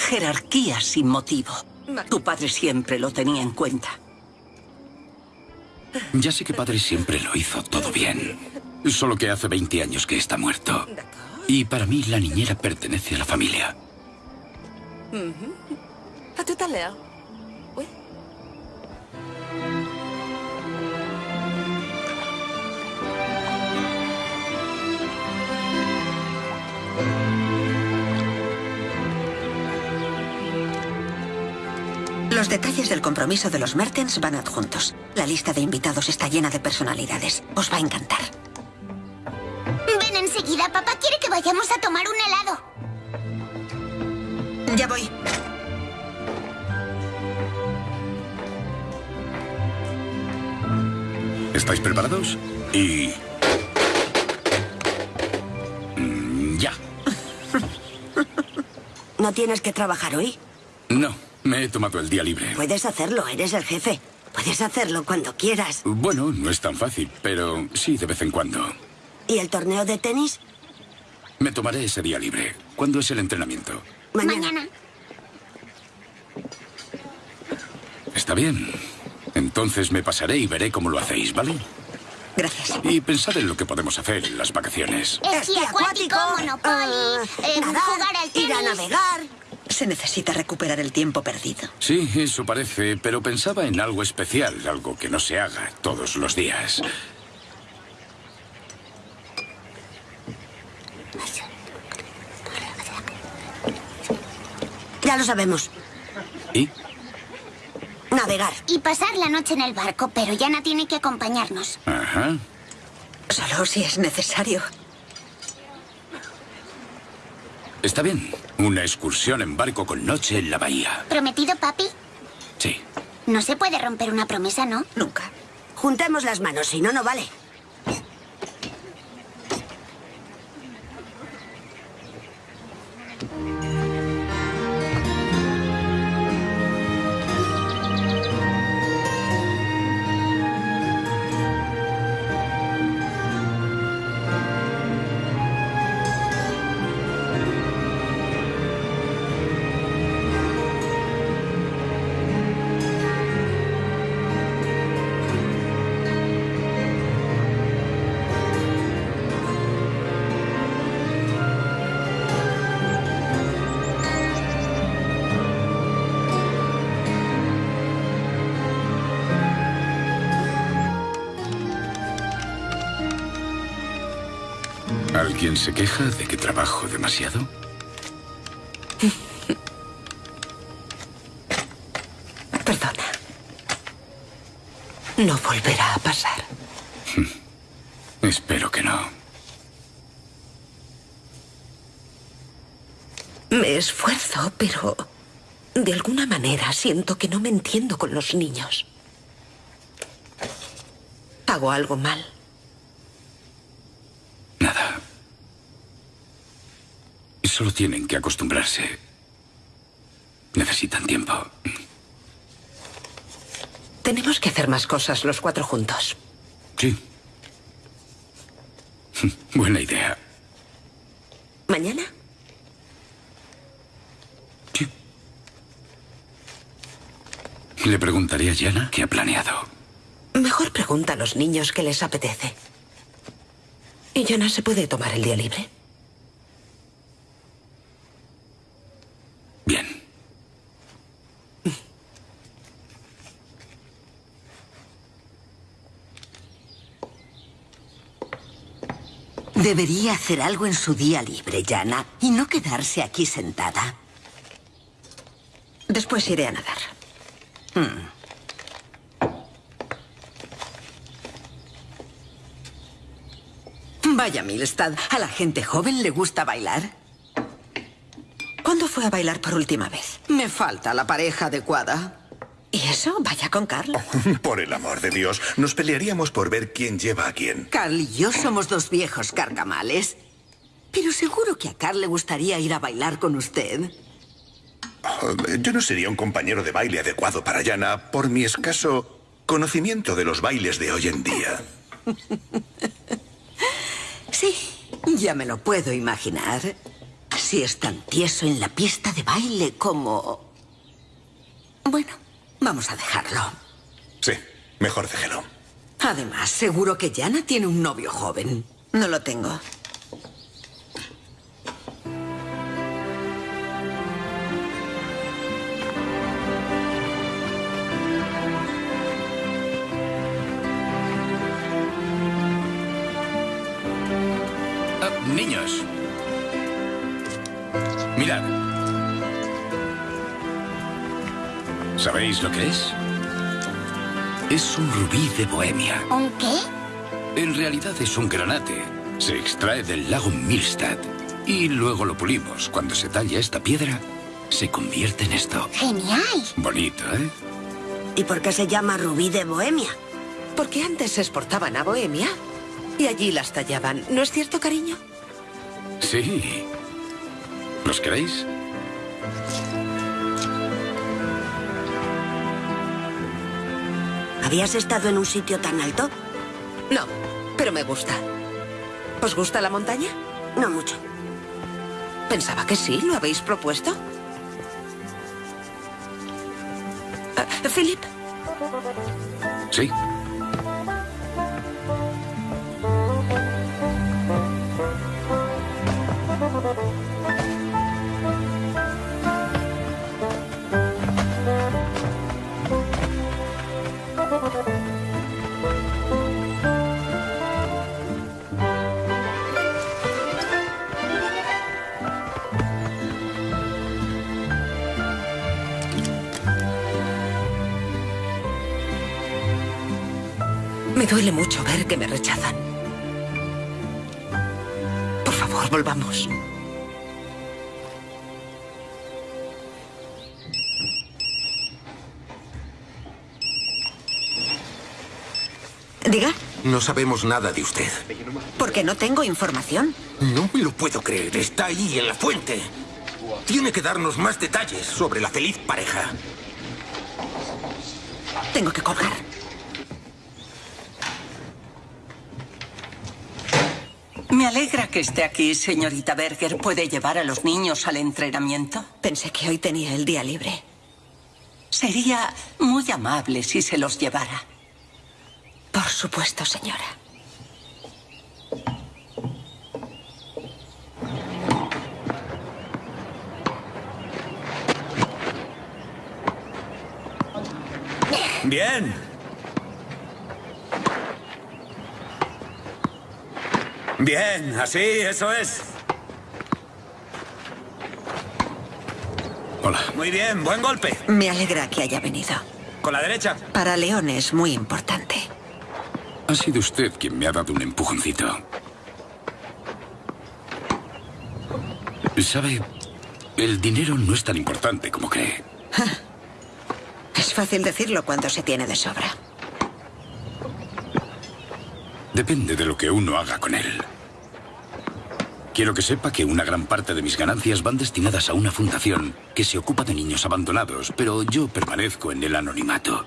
jerarquías sin motivo. Tu padre siempre lo tenía en cuenta. Ya sé que padre siempre lo hizo todo bien. Solo que hace 20 años que está muerto. Y para mí la niñera pertenece a la familia. À tout à l'heure. Oui. Los detalles del compromiso de los Mertens van adjuntos. La lista de invitados está llena de personalidades. Os va a encantar. Ven enseguida, papá quiere que vayamos a tomar un helado. Ya voy. ¿Estáis preparados? Y... Mm, ¿No tienes que trabajar hoy? No, me he tomado el día libre. Puedes hacerlo, eres el jefe. Puedes hacerlo cuando quieras. Bueno, no es tan fácil, pero sí de vez en cuando. ¿Y el torneo de tenis? Me tomaré ese día libre. ¿Cuándo es el entrenamiento? Mañana. Está bien. Entonces me pasaré y veré cómo lo hacéis, ¿vale? Gracias. Y pensad en lo que podemos hacer en las vacaciones. Esquí acuático, Monopoly, eh, nadar, jugar al tenis. ir a navegar. Se necesita recuperar el tiempo perdido. Sí, eso parece, pero pensaba en algo especial, algo que no se haga todos los días. Ya lo sabemos. ¿Y? Navegar. Y pasar la noche en el barco, pero Yana tiene que acompañarnos. Ajá. Solo si es necesario. Está bien. Una excursión en barco con noche en la bahía. ¿Prometido, papi? Sí. No se puede romper una promesa, ¿no? Nunca. Juntemos las manos, si no, no vale. ¿Alguien se queja de que trabajo demasiado? <laughs> Perdona. No volverá a pasar. <laughs> Espero que no. Me esfuerzo, pero de alguna manera siento que no me entiendo con los niños. ¿Hago algo mal? Nada. Solo tienen que acostumbrarse. Necesitan tiempo. Tenemos que hacer más cosas los cuatro juntos. Sí. <laughs> Buena idea. ¿Mañana? Le preguntaré a Yana qué ha planeado. Mejor pregunta a los niños qué les apetece. ¿Y Jonah se puede tomar el día libre? Bien. Debería hacer algo en su día libre, Yana, y no quedarse aquí sentada. Después iré a nadar. Hmm. Vaya, Milstad, ¿a la gente joven le gusta bailar? ¿Cuándo fue a bailar por última vez? Me falta la pareja adecuada. ¿Y eso? Vaya con Carl. <laughs> Por el amor de Dios, nos pelearíamos por ver quién lleva a quién. Carl y yo somos dos viejos carcamales. Pero seguro que a Carl le gustaría ir a bailar con usted. Oh, Yo no sería un compañero de baile adecuado para Yana por mi escaso conocimiento de los bailes de hoy en día. <laughs> Sí, ya me lo puedo imaginar. Si es tan tieso en la pista de baile como... Bueno, vamos a dejarlo. Sí, mejor déjelo. Además, seguro que Yana tiene un novio joven. No lo tengo. Ah, niños. Mirad. ¿Sabéis lo que es? Es un rubí de Bohemia. ¿Un qué? En realidad es un granate. Se extrae del lago Milstad. Y luego lo pulimos. Cuando se talla esta piedra, se convierte en esto. Genial. Bonito, ¿eh? ¿Y por qué se llama rubí de Bohemia? Porque antes se exportaban a Bohemia y allí las tallaban. ¿No es cierto, cariño? Sí. ¿Los queréis? ¿Habías estado en un sitio tan alto? No, pero me gusta. ¿Os gusta la montaña? No mucho. Pensaba que sí, ¿lo habéis propuesto? Ah, Philip, Sí. Me duele mucho ver que me rechazan. Por favor, volvamos. Diga, No sabemos nada de usted. porque no tengo información. No me lo puedo creer. Está ahí, en la fuente. Tiene que darnos más detalles sobre la feliz pareja. Tengo que colgar. Me alegra que esté aquí, señorita Berger. ¿Puede llevar a los niños al entrenamiento? Pensé que hoy tenía el día libre. Sería muy amable si se los llevara. Por supuesto, señora. Bien. Bien, así, eso es. Hola. Muy bien, buen golpe. Me alegra que haya venido. Con la derecha. Para León es muy importante. Ha sido usted quien me ha dado un empujoncito. ¿Sabe? El dinero no es tan importante como cree. <laughs> Es fácil decirlo cuando se tiene de sobra. Depende de lo que uno haga con él. Quiero que sepa que una gran parte de mis ganancias van destinadas a una fundación que se ocupa de niños abandonados, pero yo permanezco en el anonimato.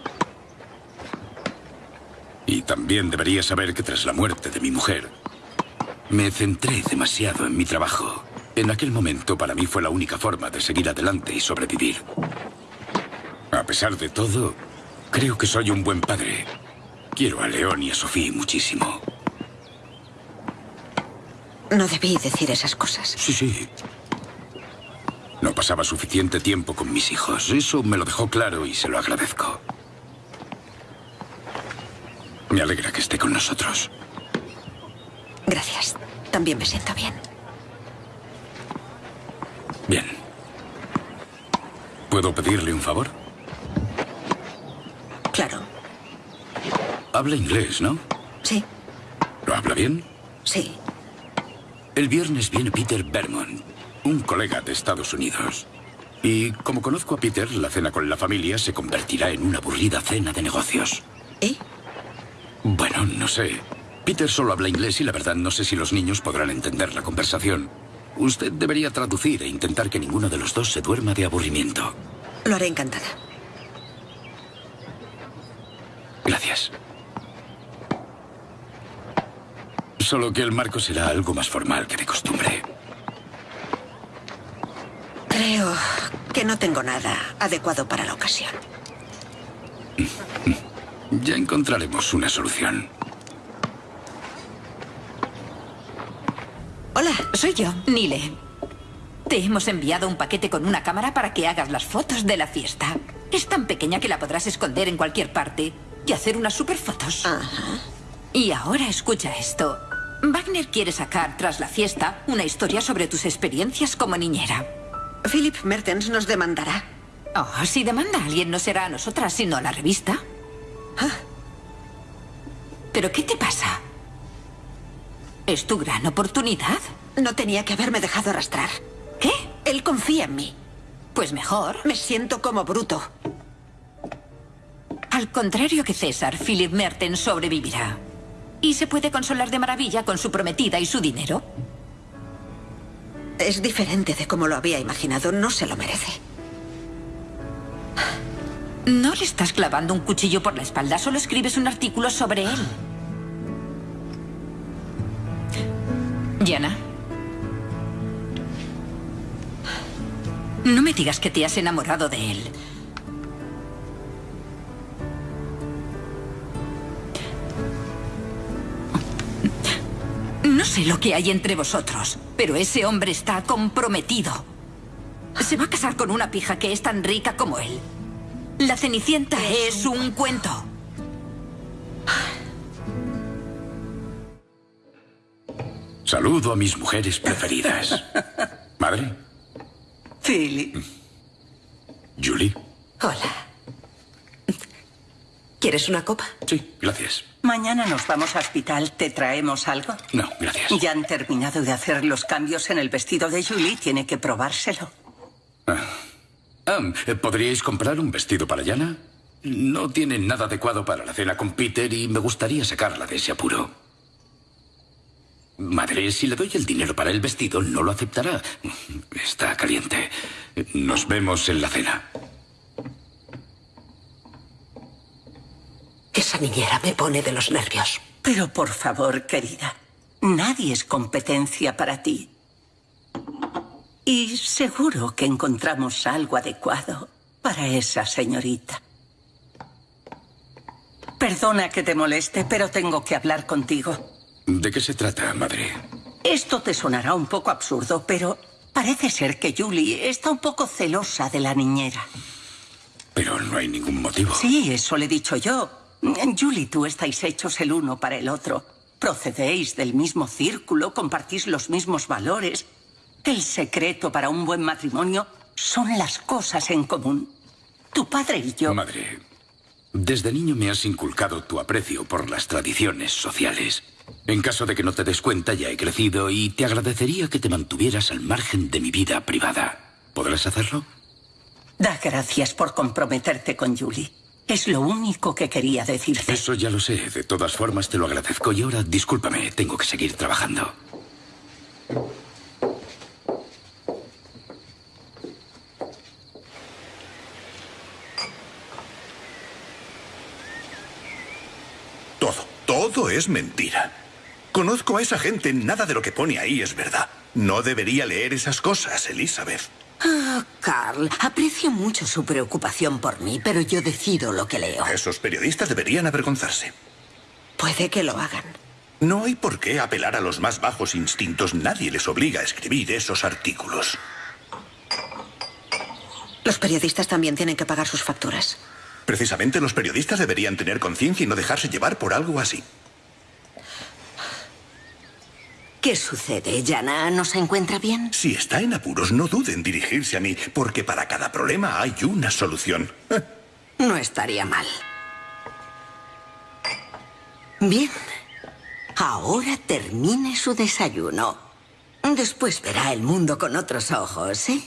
Y también debería saber que tras la muerte de mi mujer, me centré demasiado en mi trabajo. En aquel momento para mí fue la única forma de seguir adelante y sobrevivir. A pesar de todo, creo que soy un buen padre. Quiero a León y a Sofía muchísimo. No debí decir esas cosas. Sí, sí. No pasaba suficiente tiempo con mis hijos. Eso me lo dejó claro y se lo agradezco. Me alegra que esté con nosotros. Gracias. También me siento bien. Bien. ¿Puedo pedirle un favor? Claro. Habla inglés, ¿no? Sí, ¿Lo habla bien? sí. El viernes viene Peter Bermond, un colega de Estados Unidos. Y como conozco a Peter, la cena con la familia se convertirá en una aburrida cena de negocios. ¿Y? Bueno, no sé. Peter solo habla inglés y la verdad no sé si los niños podrán entender la conversación. Usted debería traducir e intentar que ninguno de los dos se duerma de aburrimiento. Lo haré encantada. Gracias. Solo que el marco será algo más formal que de costumbre. Creo que no tengo nada adecuado para la ocasión. Ya encontraremos una solución. Hola, soy yo, Nile. Te hemos enviado un paquete con una cámara para que hagas las fotos de la fiesta. Es tan pequeña que la podrás esconder en cualquier parte y hacer unas superfotos. Y ahora escucha esto. Wagner quiere sacar, tras la fiesta, una historia sobre tus experiencias como niñera. Philip Mertens nos demandará. Oh, si demanda a alguien no será a nosotras, sino a la revista. Ah. ¿Pero qué te pasa? ¿Es tu gran oportunidad? No tenía que haberme dejado arrastrar. ¿Qué? Él confía en mí. Pues mejor. Me siento como bruto. Al contrario que César, Philip Mertens sobrevivirá. Y se puede consolar de maravilla con su prometida y su dinero. Es diferente de como lo había imaginado. No se lo merece. No le estás clavando un cuchillo por la espalda, solo escribes un artículo sobre él. Yana. No me digas que te has enamorado de él. No sé lo que hay entre vosotros, pero ese hombre está comprometido. Se va a casar con una pija que es tan rica como él. La Cenicienta es un cuento. Saludo a mis mujeres preferidas. Madre. Philip. Julie. Hola. ¿Quieres una copa? Sí, gracias. Mañana nos vamos a hospital. ¿Te traemos algo? No, gracias. Ya han terminado de hacer los cambios en el vestido de Julie. Tiene que probárselo. Ah. Ah, ¿Podríais comprar un vestido para Yana? No tiene nada adecuado para la cena con Peter y me gustaría sacarla de ese apuro. Madre, si le doy el dinero para el vestido, no lo aceptará. Está caliente. Nos vemos en la cena. Esa niñera me pone de los nervios. Pero por favor, querida, nadie es competencia para ti. Y seguro que encontramos algo adecuado para esa señorita. Perdona que te moleste, pero tengo que hablar contigo. ¿De qué se trata, madre? Esto te sonará un poco absurdo, pero parece ser que Julie está un poco celosa de la niñera. Pero no hay ningún motivo. Sí, eso le he dicho yo. Julie y tú estáis hechos el uno para el otro. Procedéis del mismo círculo, compartís los mismos valores. El secreto para un buen matrimonio son las cosas en común. Tu padre y yo... Madre, desde niño me has inculcado tu aprecio por las tradiciones sociales. En caso de que no te des cuenta, ya he crecido y te agradecería que te mantuvieras al margen de mi vida privada. ¿Podrás hacerlo? Da gracias por comprometerte con Julie. Es lo único que quería decirte. Eso ya lo sé. De todas formas, te lo agradezco. Y ahora, discúlpame, tengo que seguir trabajando. Todo, todo es mentira. Conozco a esa gente, nada de lo que pone ahí es verdad. No debería leer esas cosas, Elizabeth. Ah, Carl, aprecio mucho su preocupación por mí, pero yo decido lo que leo. Esos periodistas deberían avergonzarse. Puede que lo hagan. No hay por qué apelar a los más bajos instintos. Nadie les obliga a escribir esos artículos. Los periodistas también tienen que pagar sus facturas. Precisamente los periodistas deberían tener conciencia y no dejarse llevar por algo así. ¿Qué sucede? ¿Yana no se encuentra bien? Si está en apuros, no dude en dirigirse a mí, porque para cada problema hay una solución. <laughs> No estaría mal. Bien. Ahora termine su desayuno. Después verá el mundo con otros ojos, ¿eh?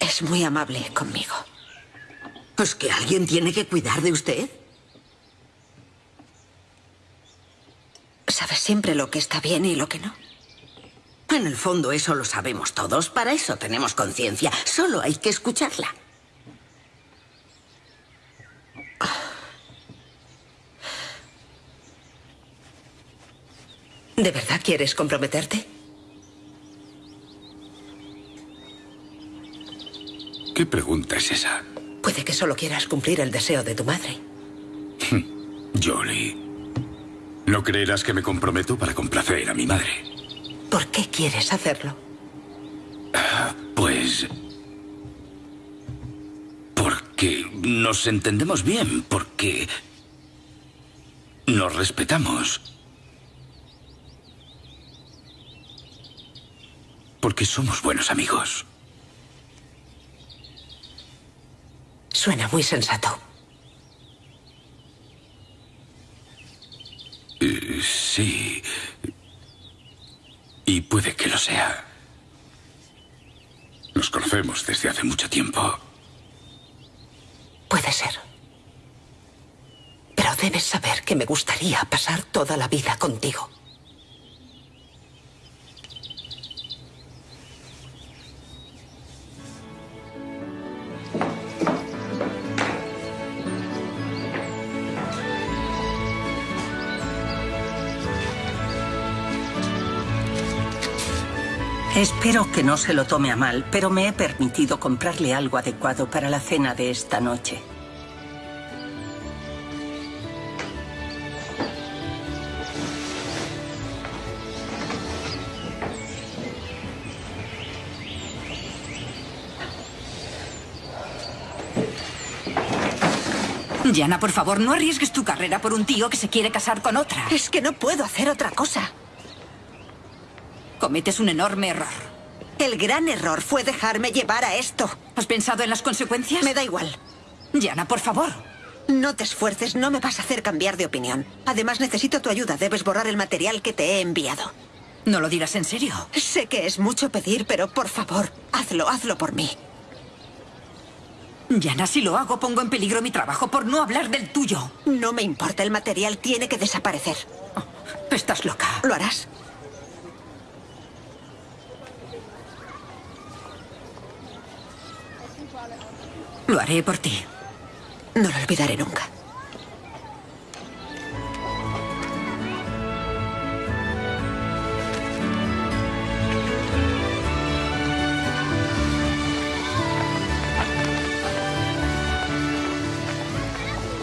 Es muy amable conmigo. ¿Es que alguien tiene que cuidar de usted? Sabes siempre lo que está bien y lo que no. En el fondo eso lo sabemos todos. Para eso tenemos conciencia. Solo hay que escucharla. ¿De verdad quieres comprometerte? ¿Qué pregunta es esa? Puede que solo quieras cumplir el deseo de tu madre. <laughs> Jolie, no creerás que me comprometo para complacer a mi madre. ¿Por qué quieres hacerlo? Pues... Porque nos entendemos bien, porque... Nos respetamos. Porque somos buenos amigos. Suena muy sensato. Eh, sí. Y puede que lo sea. Nos conocemos desde hace mucho tiempo. Puede ser. Pero debes saber que me gustaría pasar toda la vida contigo. Espero que no se lo tome a mal, pero me he permitido comprarle algo adecuado para la cena de esta noche. Yana, por favor, no arriesgues tu carrera por un tío que se quiere casar con otra. Es que no puedo hacer otra cosa. Cometes un enorme error. El gran error fue dejarme llevar a esto. ¿Has pensado en las consecuencias? Me da igual. Yana, por favor. No te esfuerces, no me vas a hacer cambiar de opinión. Además, necesito tu ayuda. Debes borrar el material que te he enviado. ¿No lo dirás en serio? Sé que es mucho pedir, pero por favor, hazlo, hazlo por mí. Yana, si lo hago, pongo en peligro mi trabajo por no hablar del tuyo. No me importa, el material tiene que desaparecer. estás loca. ¿Lo harás? Lo haré por ti. No lo olvidaré nunca.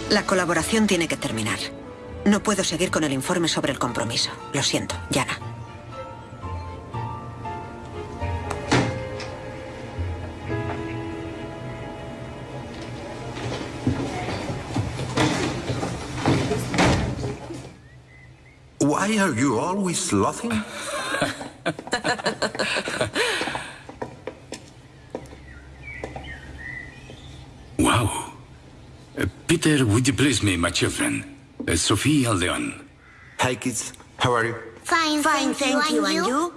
La colaboración tiene que terminar. No puedo seguir con el informe sobre el compromiso. Lo siento, Yana. Why are you always slothing? <laughs> wow. Uh, Peter, would you please me, my children? Uh, Sophie Aldeon. Hi, kids. How are you? Fine, Fine, thank you. And you?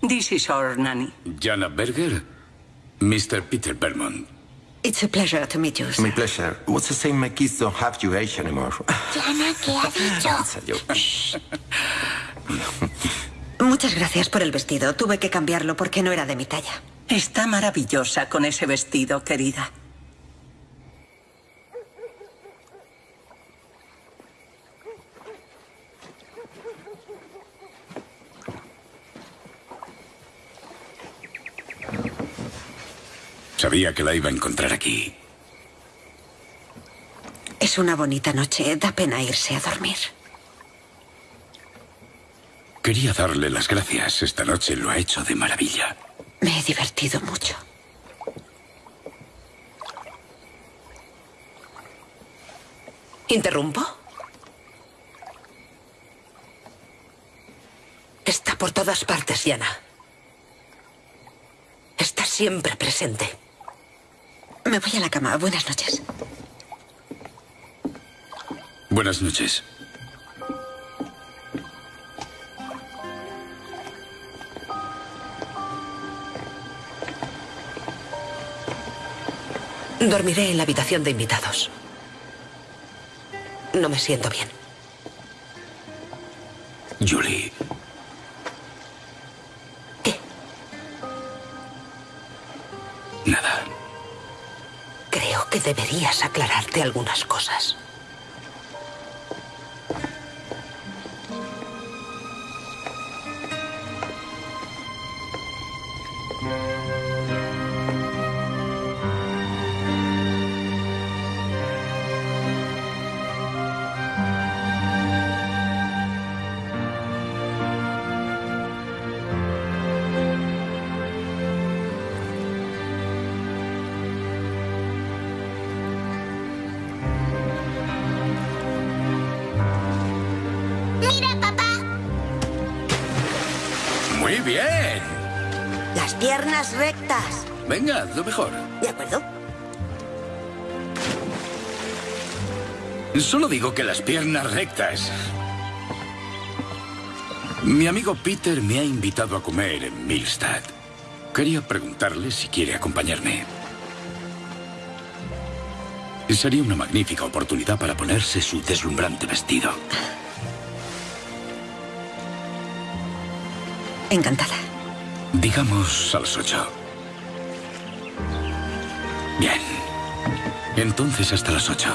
This is our nanny. Jana Berger. Mr. Peter Bermond. It's a pleasure to meet you. My pleasure. What's the same? My kids don't have your age anymore. Yana, ¿qué ha dicho? It's a joke. Shh. Muchas gracias por el vestido. Tuve que cambiarlo porque no era de mi talla. Está maravillosa con ese vestido, querida. Sabía que la iba a encontrar aquí. Es una bonita noche. Da pena irse a dormir. Quería darle las gracias. Esta noche lo ha hecho de maravilla. Me he divertido mucho. ¿Interrumpo? Está por todas partes, Yana. Está siempre presente. Me voy a la cama. Buenas noches. Buenas noches. Dormiré en la habitación de invitados. No me siento bien. Julie. ¿Qué? Nada. Creo que deberías aclararte algunas cosas. Rectas. Venga, lo mejor. ¿De acuerdo? Solo digo que las piernas rectas. Mi amigo Peter me ha invitado a comer en Milstad. Quería preguntarle si quiere acompañarme. Sería una magnífica oportunidad para ponerse su deslumbrante vestido. Encantada. Digamos a las ocho. Bien. Entonces hasta las ocho.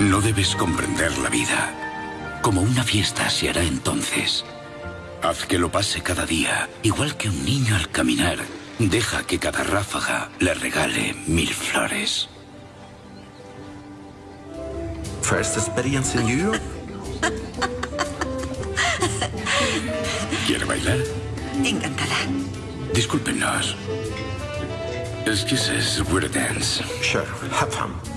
No debes comprender la vida. Como una fiesta se hará entonces. Haz que lo pase cada día, igual que un niño al caminar. Deja que cada ráfaga le regale mil flores. First experience in Europe? ¿Quiere bailar? Encantada. Discúlpenos. Excuses, we're a dance. Sure, have fun.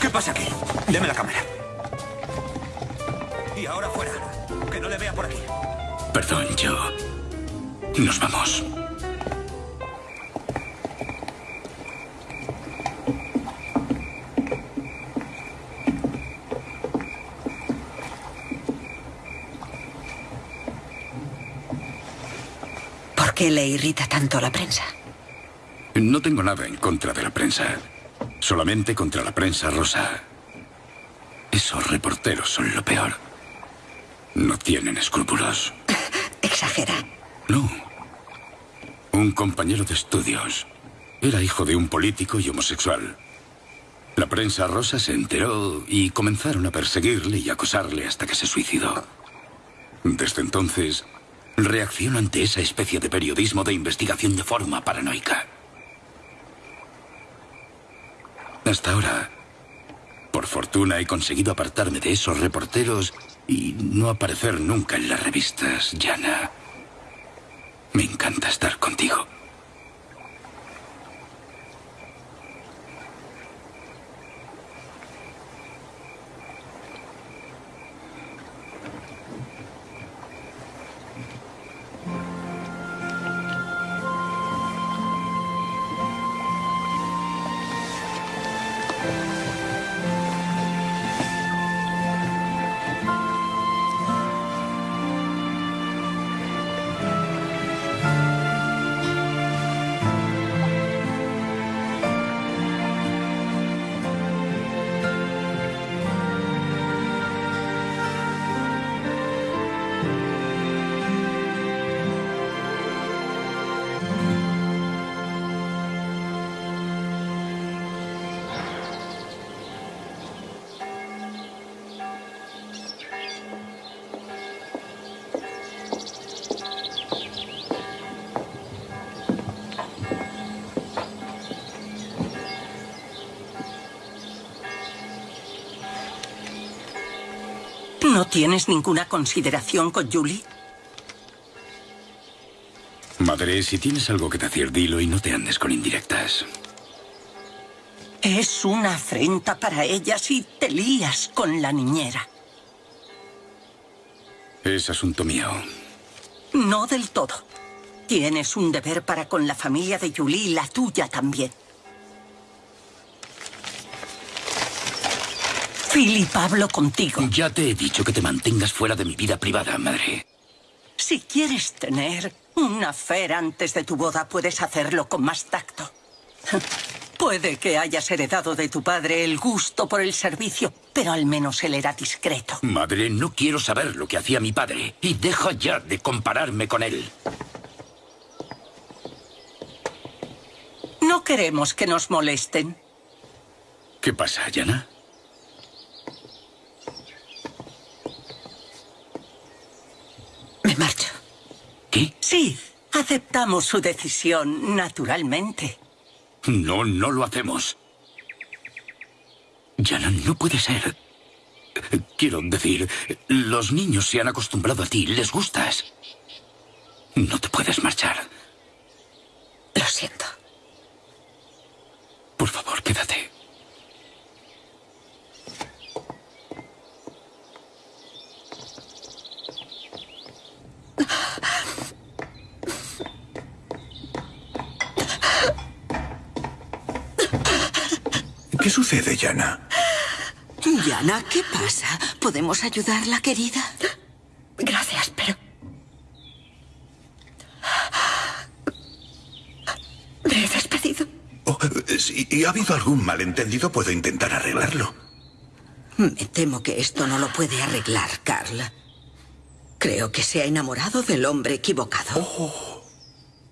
¿Qué pasa aquí? Deme la cámara. Y ahora fuera. Que no le vea por aquí. Perdón, yo. Nos vamos. ¿Por qué le irrita tanto la prensa? No tengo nada en contra de la prensa. Solamente contra la prensa rosa. Esos reporteros son lo peor. No tienen escrúpulos. <laughs> Exagera. No. Un compañero de estudios. Era hijo de un político y homosexual. La prensa rosa se enteró y comenzaron a perseguirle y acosarle hasta que se suicidó. Desde entonces, reacciono ante esa especie de periodismo de investigación de forma paranoica. Hasta ahora, por fortuna, he conseguido apartarme de esos reporteros y no aparecer nunca en las revistas, Jana. Me encanta estar contigo. Tienes ninguna consideración con Julie? Madre, si tienes algo que decir, dilo y no te andes con indirectas. Es una afrenta para ella si te lías con la niñera. Es asunto mío. No del todo. Tienes un deber para con la familia de Julie y la tuya también. Philip, hablo contigo. Ya te he dicho que te mantengas fuera de mi vida privada, madre. Si quieres tener una fer antes de tu boda, puedes hacerlo con más tacto. <laughs> Puede que hayas heredado de tu padre el gusto por el servicio, pero al menos él era discreto. Madre, no quiero saber lo que hacía mi padre. Y deja ya de compararme con él. No queremos que nos molesten. ¿Qué pasa, Yana? Me marcho. ¿Qué? Sí, aceptamos su decisión, naturalmente. No, no lo hacemos. Yana, no puede ser. Quiero decir, los niños se han acostumbrado a ti, les gustas. No te puedes marchar. Lo siento. Por favor, quédate. ¿Qué sucede, Yana? Yana, ¿qué pasa? ¿Podemos ayudarla, querida? Gracias, pero... Me he despedido. Oh, si ha habido algún malentendido, puedo intentar arreglarlo. Me temo que esto no lo puede arreglar, Carla. Creo que se ha enamorado del hombre equivocado.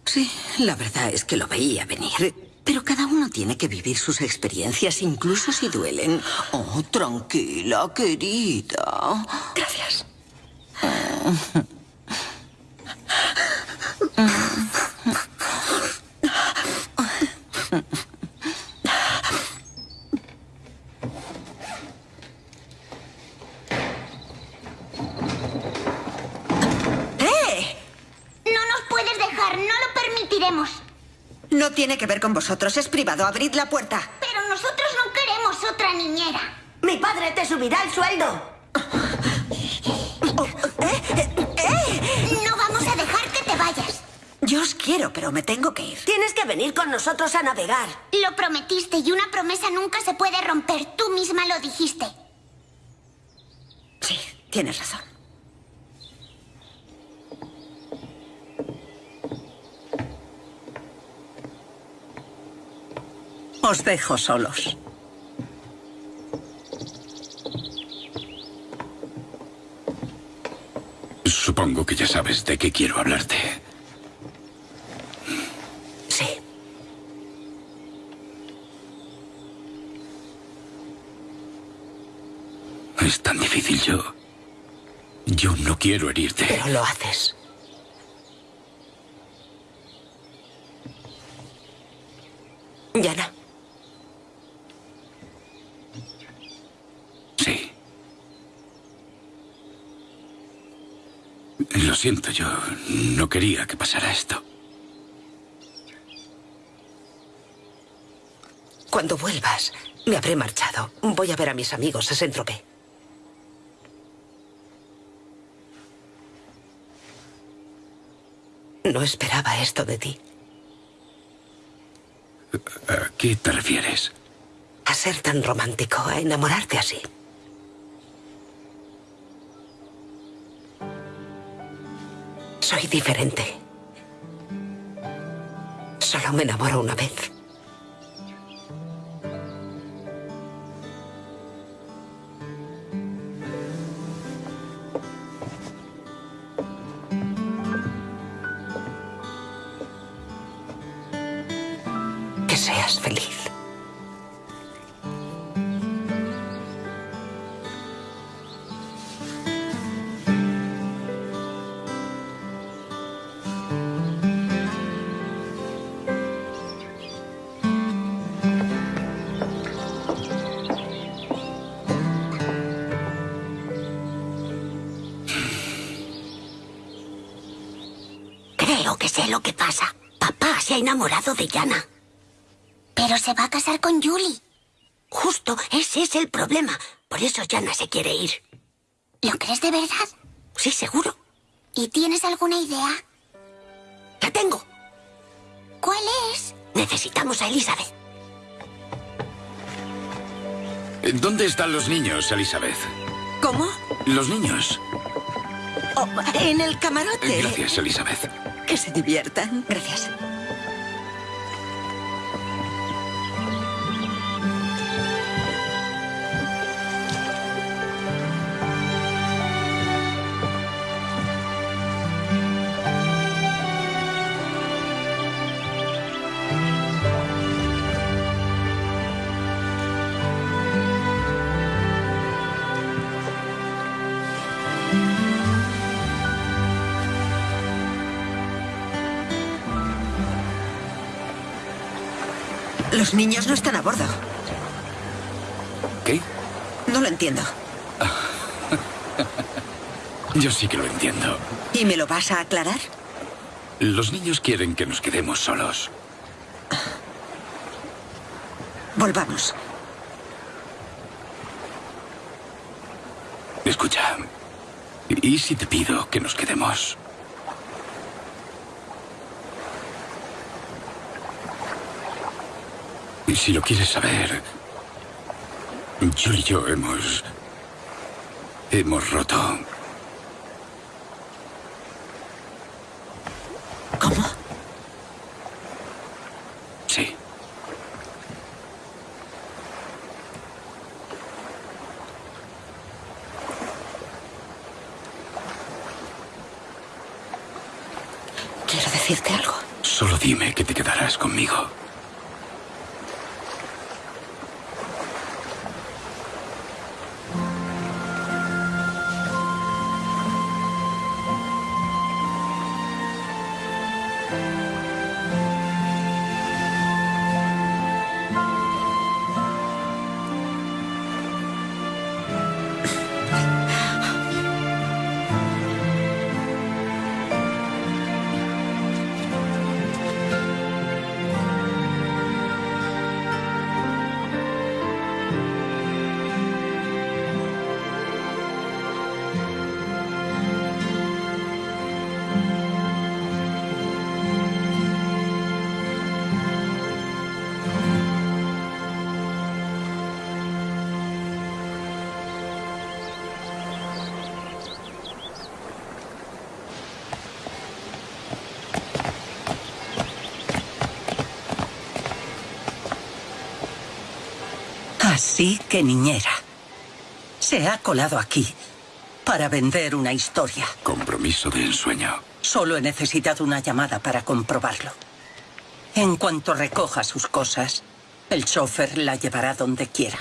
Sí, la verdad es que lo veía venir. Pero cada uno tiene que vivir sus experiencias, incluso si duelen. Oh, tranquila, querida. Gracias. ¡Eh! No nos puedes dejar, no lo permitiremos. No tiene que ver con vosotros, es privado. Abrid la puerta. Pero nosotros no queremos otra niñera. Mi padre te subirá el sueldo. No vamos a dejar que te vayas. Yo os quiero, pero me tengo que ir. Tienes que venir con nosotros a navegar. Lo prometiste y una promesa nunca se puede romper. Tú misma lo dijiste. Sí, tienes razón. Os dejo solos. Supongo que ya sabes de qué quiero hablarte. Sí. Es tan difícil yo. Yo no quiero herirte. Pero lo haces. Yana. Sí. Lo siento, yo no quería que pasara esto. Cuando vuelvas, me habré marchado. Voy a ver a mis amigos a Saint-Tropez. No esperaba esto de ti. ¿A qué te refieres? A ser tan romántico, a enamorarte así. Diferente. Solo me enamoro una vez. Enamorado de Yana. Pero se va a casar con Julie. Justo, ese es el problema. Por eso Yana se quiere ir. ¿Lo crees de verdad? Sí, seguro. ¿Y tienes alguna idea? La tengo. ¿Cuál es? Necesitamos a Elizabeth. ¿Dónde están los niños, Elizabeth? ¿Cómo? Los niños. Oh, en el camarote. Gracias, Elizabeth. Que se diviertan. Gracias. Los niños no están a bordo. ¿Qué? No lo entiendo. <laughs> Yo sí que lo entiendo. ¿Y me lo vas a aclarar? Los niños quieren que nos quedemos solos. Volvamos. Escucha. ¿Y si te pido que nos quedemos? Si lo quieres saber, Julie y yo hemos... Hemos roto. ¿Cómo? Sí. Quiero decirte algo. Solo dime que te quedarás conmigo. Así que niñera. Se ha colado aquí para vender una historia. Compromiso de ensueño. Solo he necesitado una llamada para comprobarlo. En cuanto recoja sus cosas, el chofer la llevará donde quiera.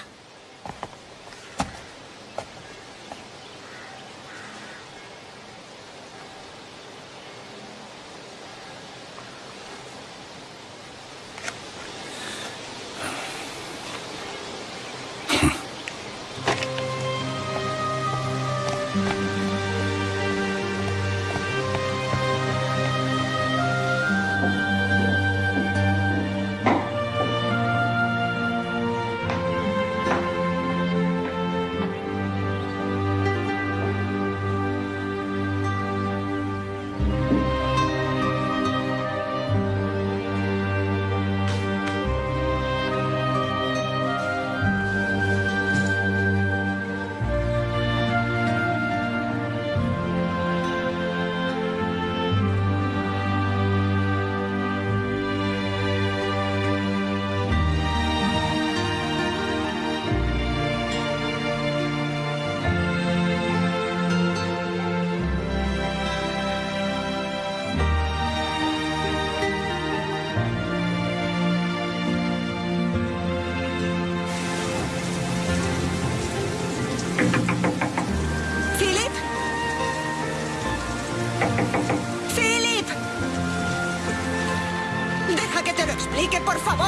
Por favor.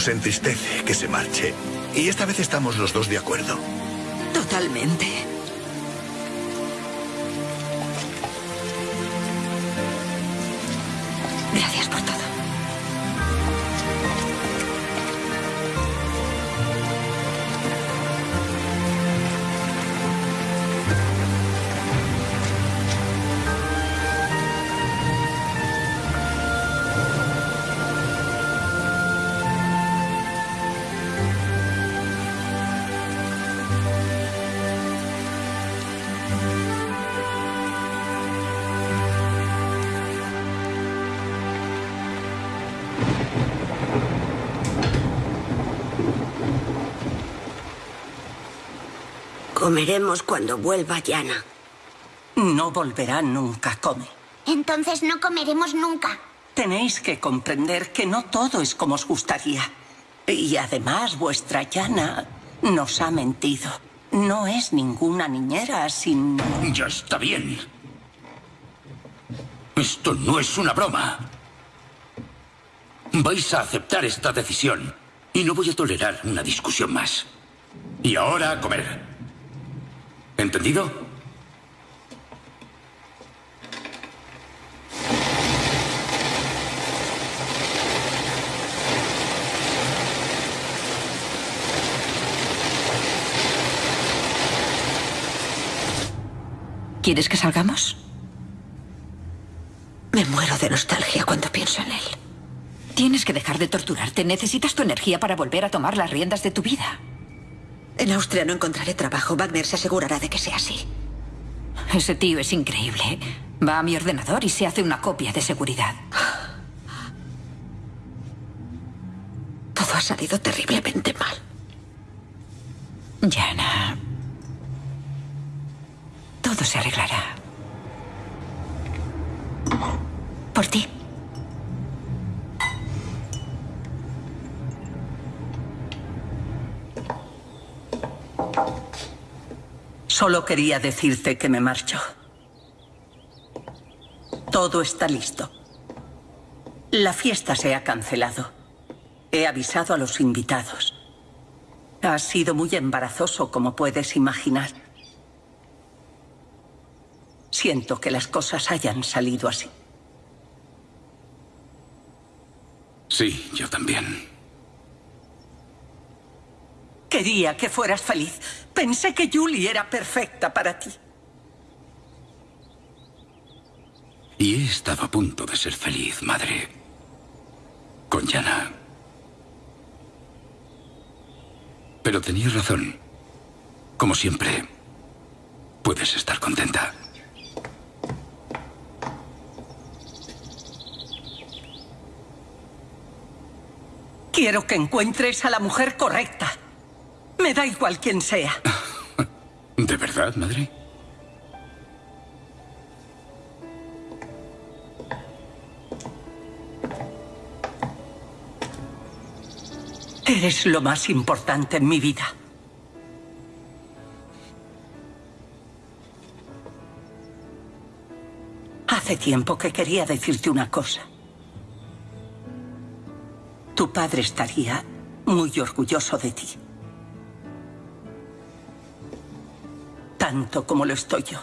Nos entristece que se marche. Y esta vez estamos los dos de acuerdo. Totalmente. Comeremos cuando vuelva Yana. No volverá nunca, come. Entonces no comeremos nunca. Tenéis que comprender que no todo es como os gustaría. Y además vuestra Yana nos ha mentido. No es ninguna niñera, sino... Ya está bien. Esto no es una broma. Vais a aceptar esta decisión y no voy a tolerar una discusión más. Y ahora a comer. ¿Entendido? ¿Quieres que salgamos? Me muero de nostalgia cuando pienso en él. Tienes que dejar de torturarte. Necesitas tu energía para volver a tomar las riendas de tu vida. En Austria no encontraré trabajo. Wagner se asegurará de que sea así. Ese tío es increíble. Va a mi ordenador y se hace una copia de seguridad. Todo ha salido terriblemente mal. Jana. Todo se arreglará. Por ti. Solo quería decirte que me marcho. Todo está listo. La fiesta se ha cancelado. He avisado a los invitados. Ha sido muy embarazoso, como puedes imaginar. Siento que las cosas hayan salido así. Sí, yo también. Quería que fueras feliz. Pensé que Julie era perfecta para ti. Y he estado a punto de ser feliz, madre. Con Yana. Pero tenías razón. Como siempre, puedes estar contenta. Quiero que encuentres a la mujer correcta. Me da igual quién sea. <laughs> ¿De verdad, madre? Eres lo más importante en mi vida. Hace tiempo que quería decirte una cosa. Tu padre estaría muy orgulloso de ti. Tanto como lo estoy yo.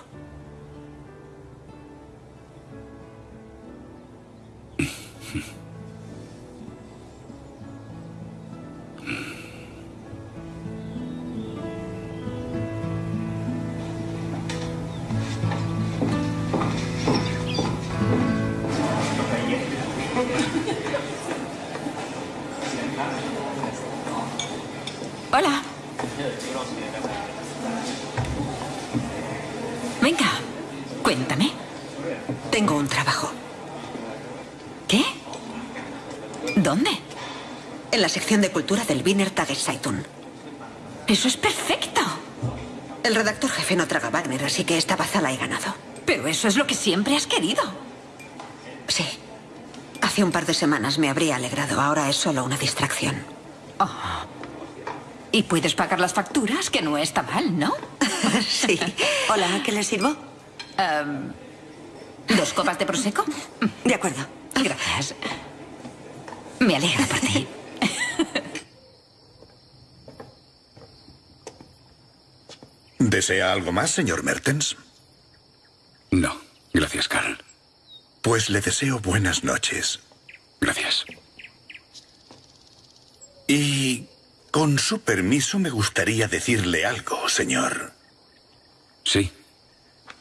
De cultura del Wiener Tageszeitung. Eso es perfecto. El redactor jefe no traga Wagner, así que esta baza la he ganado. Pero eso es lo que siempre has querido. Sí. Hace un par de semanas me habría alegrado. Ahora es solo una distracción. Oh. Y puedes pagar las facturas, que no está mal, ¿no? <laughs> sí. Hola, ¿qué le sirvo? Um, ¿Dos copas de prosecco? De acuerdo. Gracias. Me alegra por ti. ¿Desea algo más, señor Mertens? No, gracias, Carl. Pues le deseo buenas noches. Gracias. Y con su permiso me gustaría decirle algo, señor. Sí.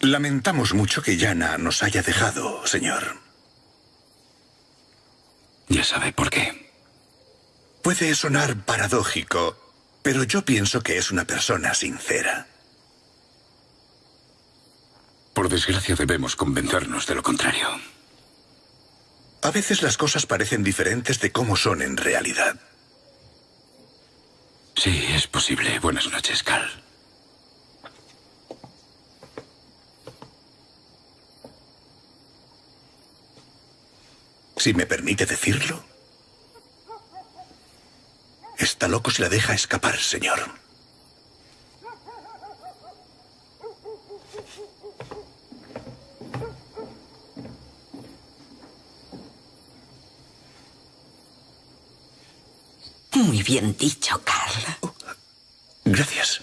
Lamentamos mucho que Yana nos haya dejado, señor. Ya sabe por qué. Puede sonar paradójico, pero yo pienso que es una persona sincera. Por desgracia debemos convencernos de lo contrario. A veces las cosas parecen diferentes de cómo son en realidad. Sí, es posible. Buenas noches, Cal. Si me permite decirlo. Está loco si la deja escapar, señor. Muy bien dicho, Carl. Gracias.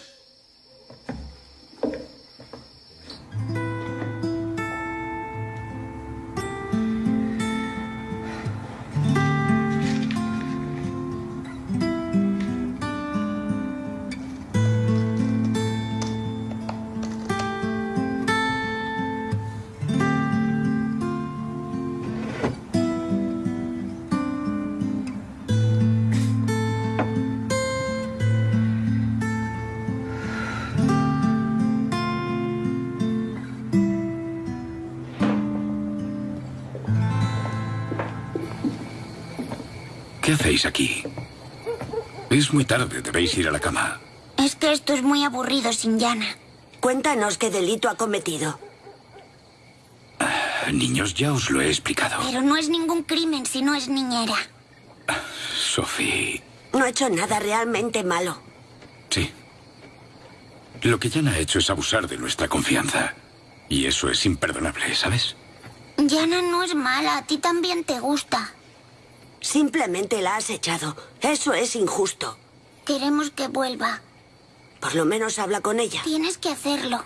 ¿Qué hacéis aquí? Es muy tarde, debéis ir a la cama. Es que esto es muy aburrido sin Yana. Cuéntanos qué delito ha cometido. Niños, ya os lo he explicado. Pero no es ningún crimen si no es niñera. Sophie, No ha hecho nada realmente malo. sí. Lo que Jan ha hecho es abusar de nuestra confianza. Y eso es imperdonable, ¿sabes? Yana no es mala, a ti también te gusta. Simplemente la has echado. Eso es injusto. Queremos que vuelva. Por lo menos habla con ella. Tienes que hacerlo.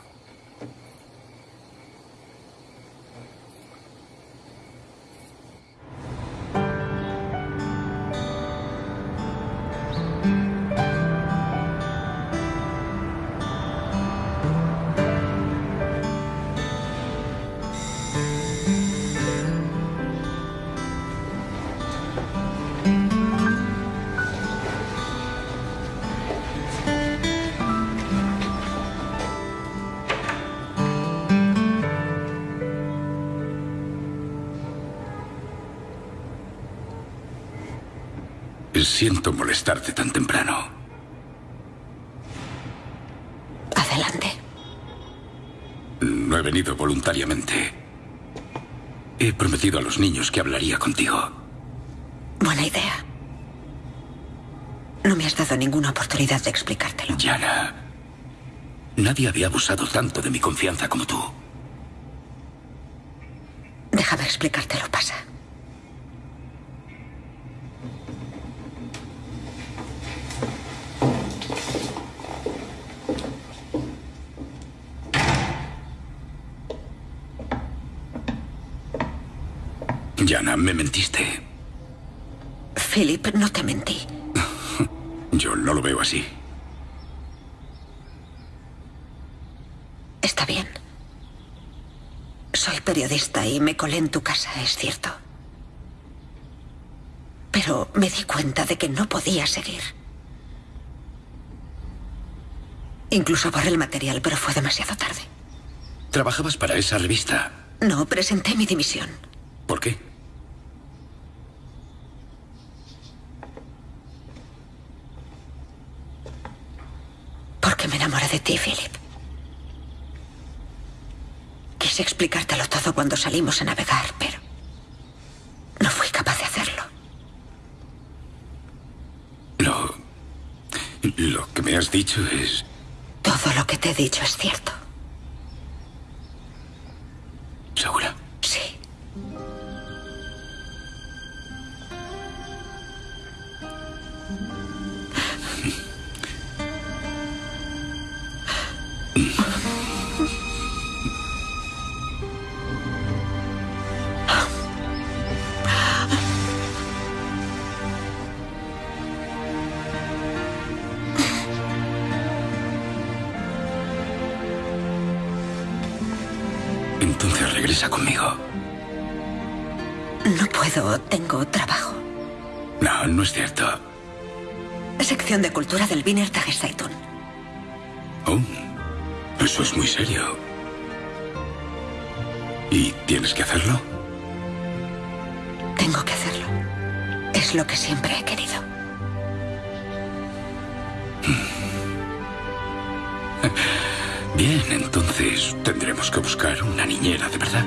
Siento molestarte tan temprano. Adelante. No he venido voluntariamente. He prometido a los niños que hablaría contigo. Buena idea. No me has dado ninguna oportunidad de explicártelo. Yana, nadie había abusado tanto de mi confianza como tú. Déjame explicártelo, pasa. Yana, me mentiste. Philip, no te mentí. <laughs> Yo no lo veo así. Está bien. Soy periodista y me colé en tu casa, es cierto. Pero me di cuenta de que no podía seguir. Incluso borré el material, pero fue demasiado tarde. ¿Trabajabas para esa revista? No, presenté mi dimisión. ¿Por qué? Porque me enamoré de ti, Philip. Quise explicártelo todo cuando salimos a navegar, pero no fui capaz de hacerlo. Lo... Lo que me has dicho es... Todo lo que te he dicho es cierto. ¿Segura? Tengo trabajo. No, no es cierto. Sección de cultura del Wiener Tageszeitung. Oh, eso es muy serio. ¿Y tienes que hacerlo? Tengo que hacerlo. Es lo que siempre he querido. <laughs> Bien, entonces tendremos que buscar una niñera, ¿de verdad?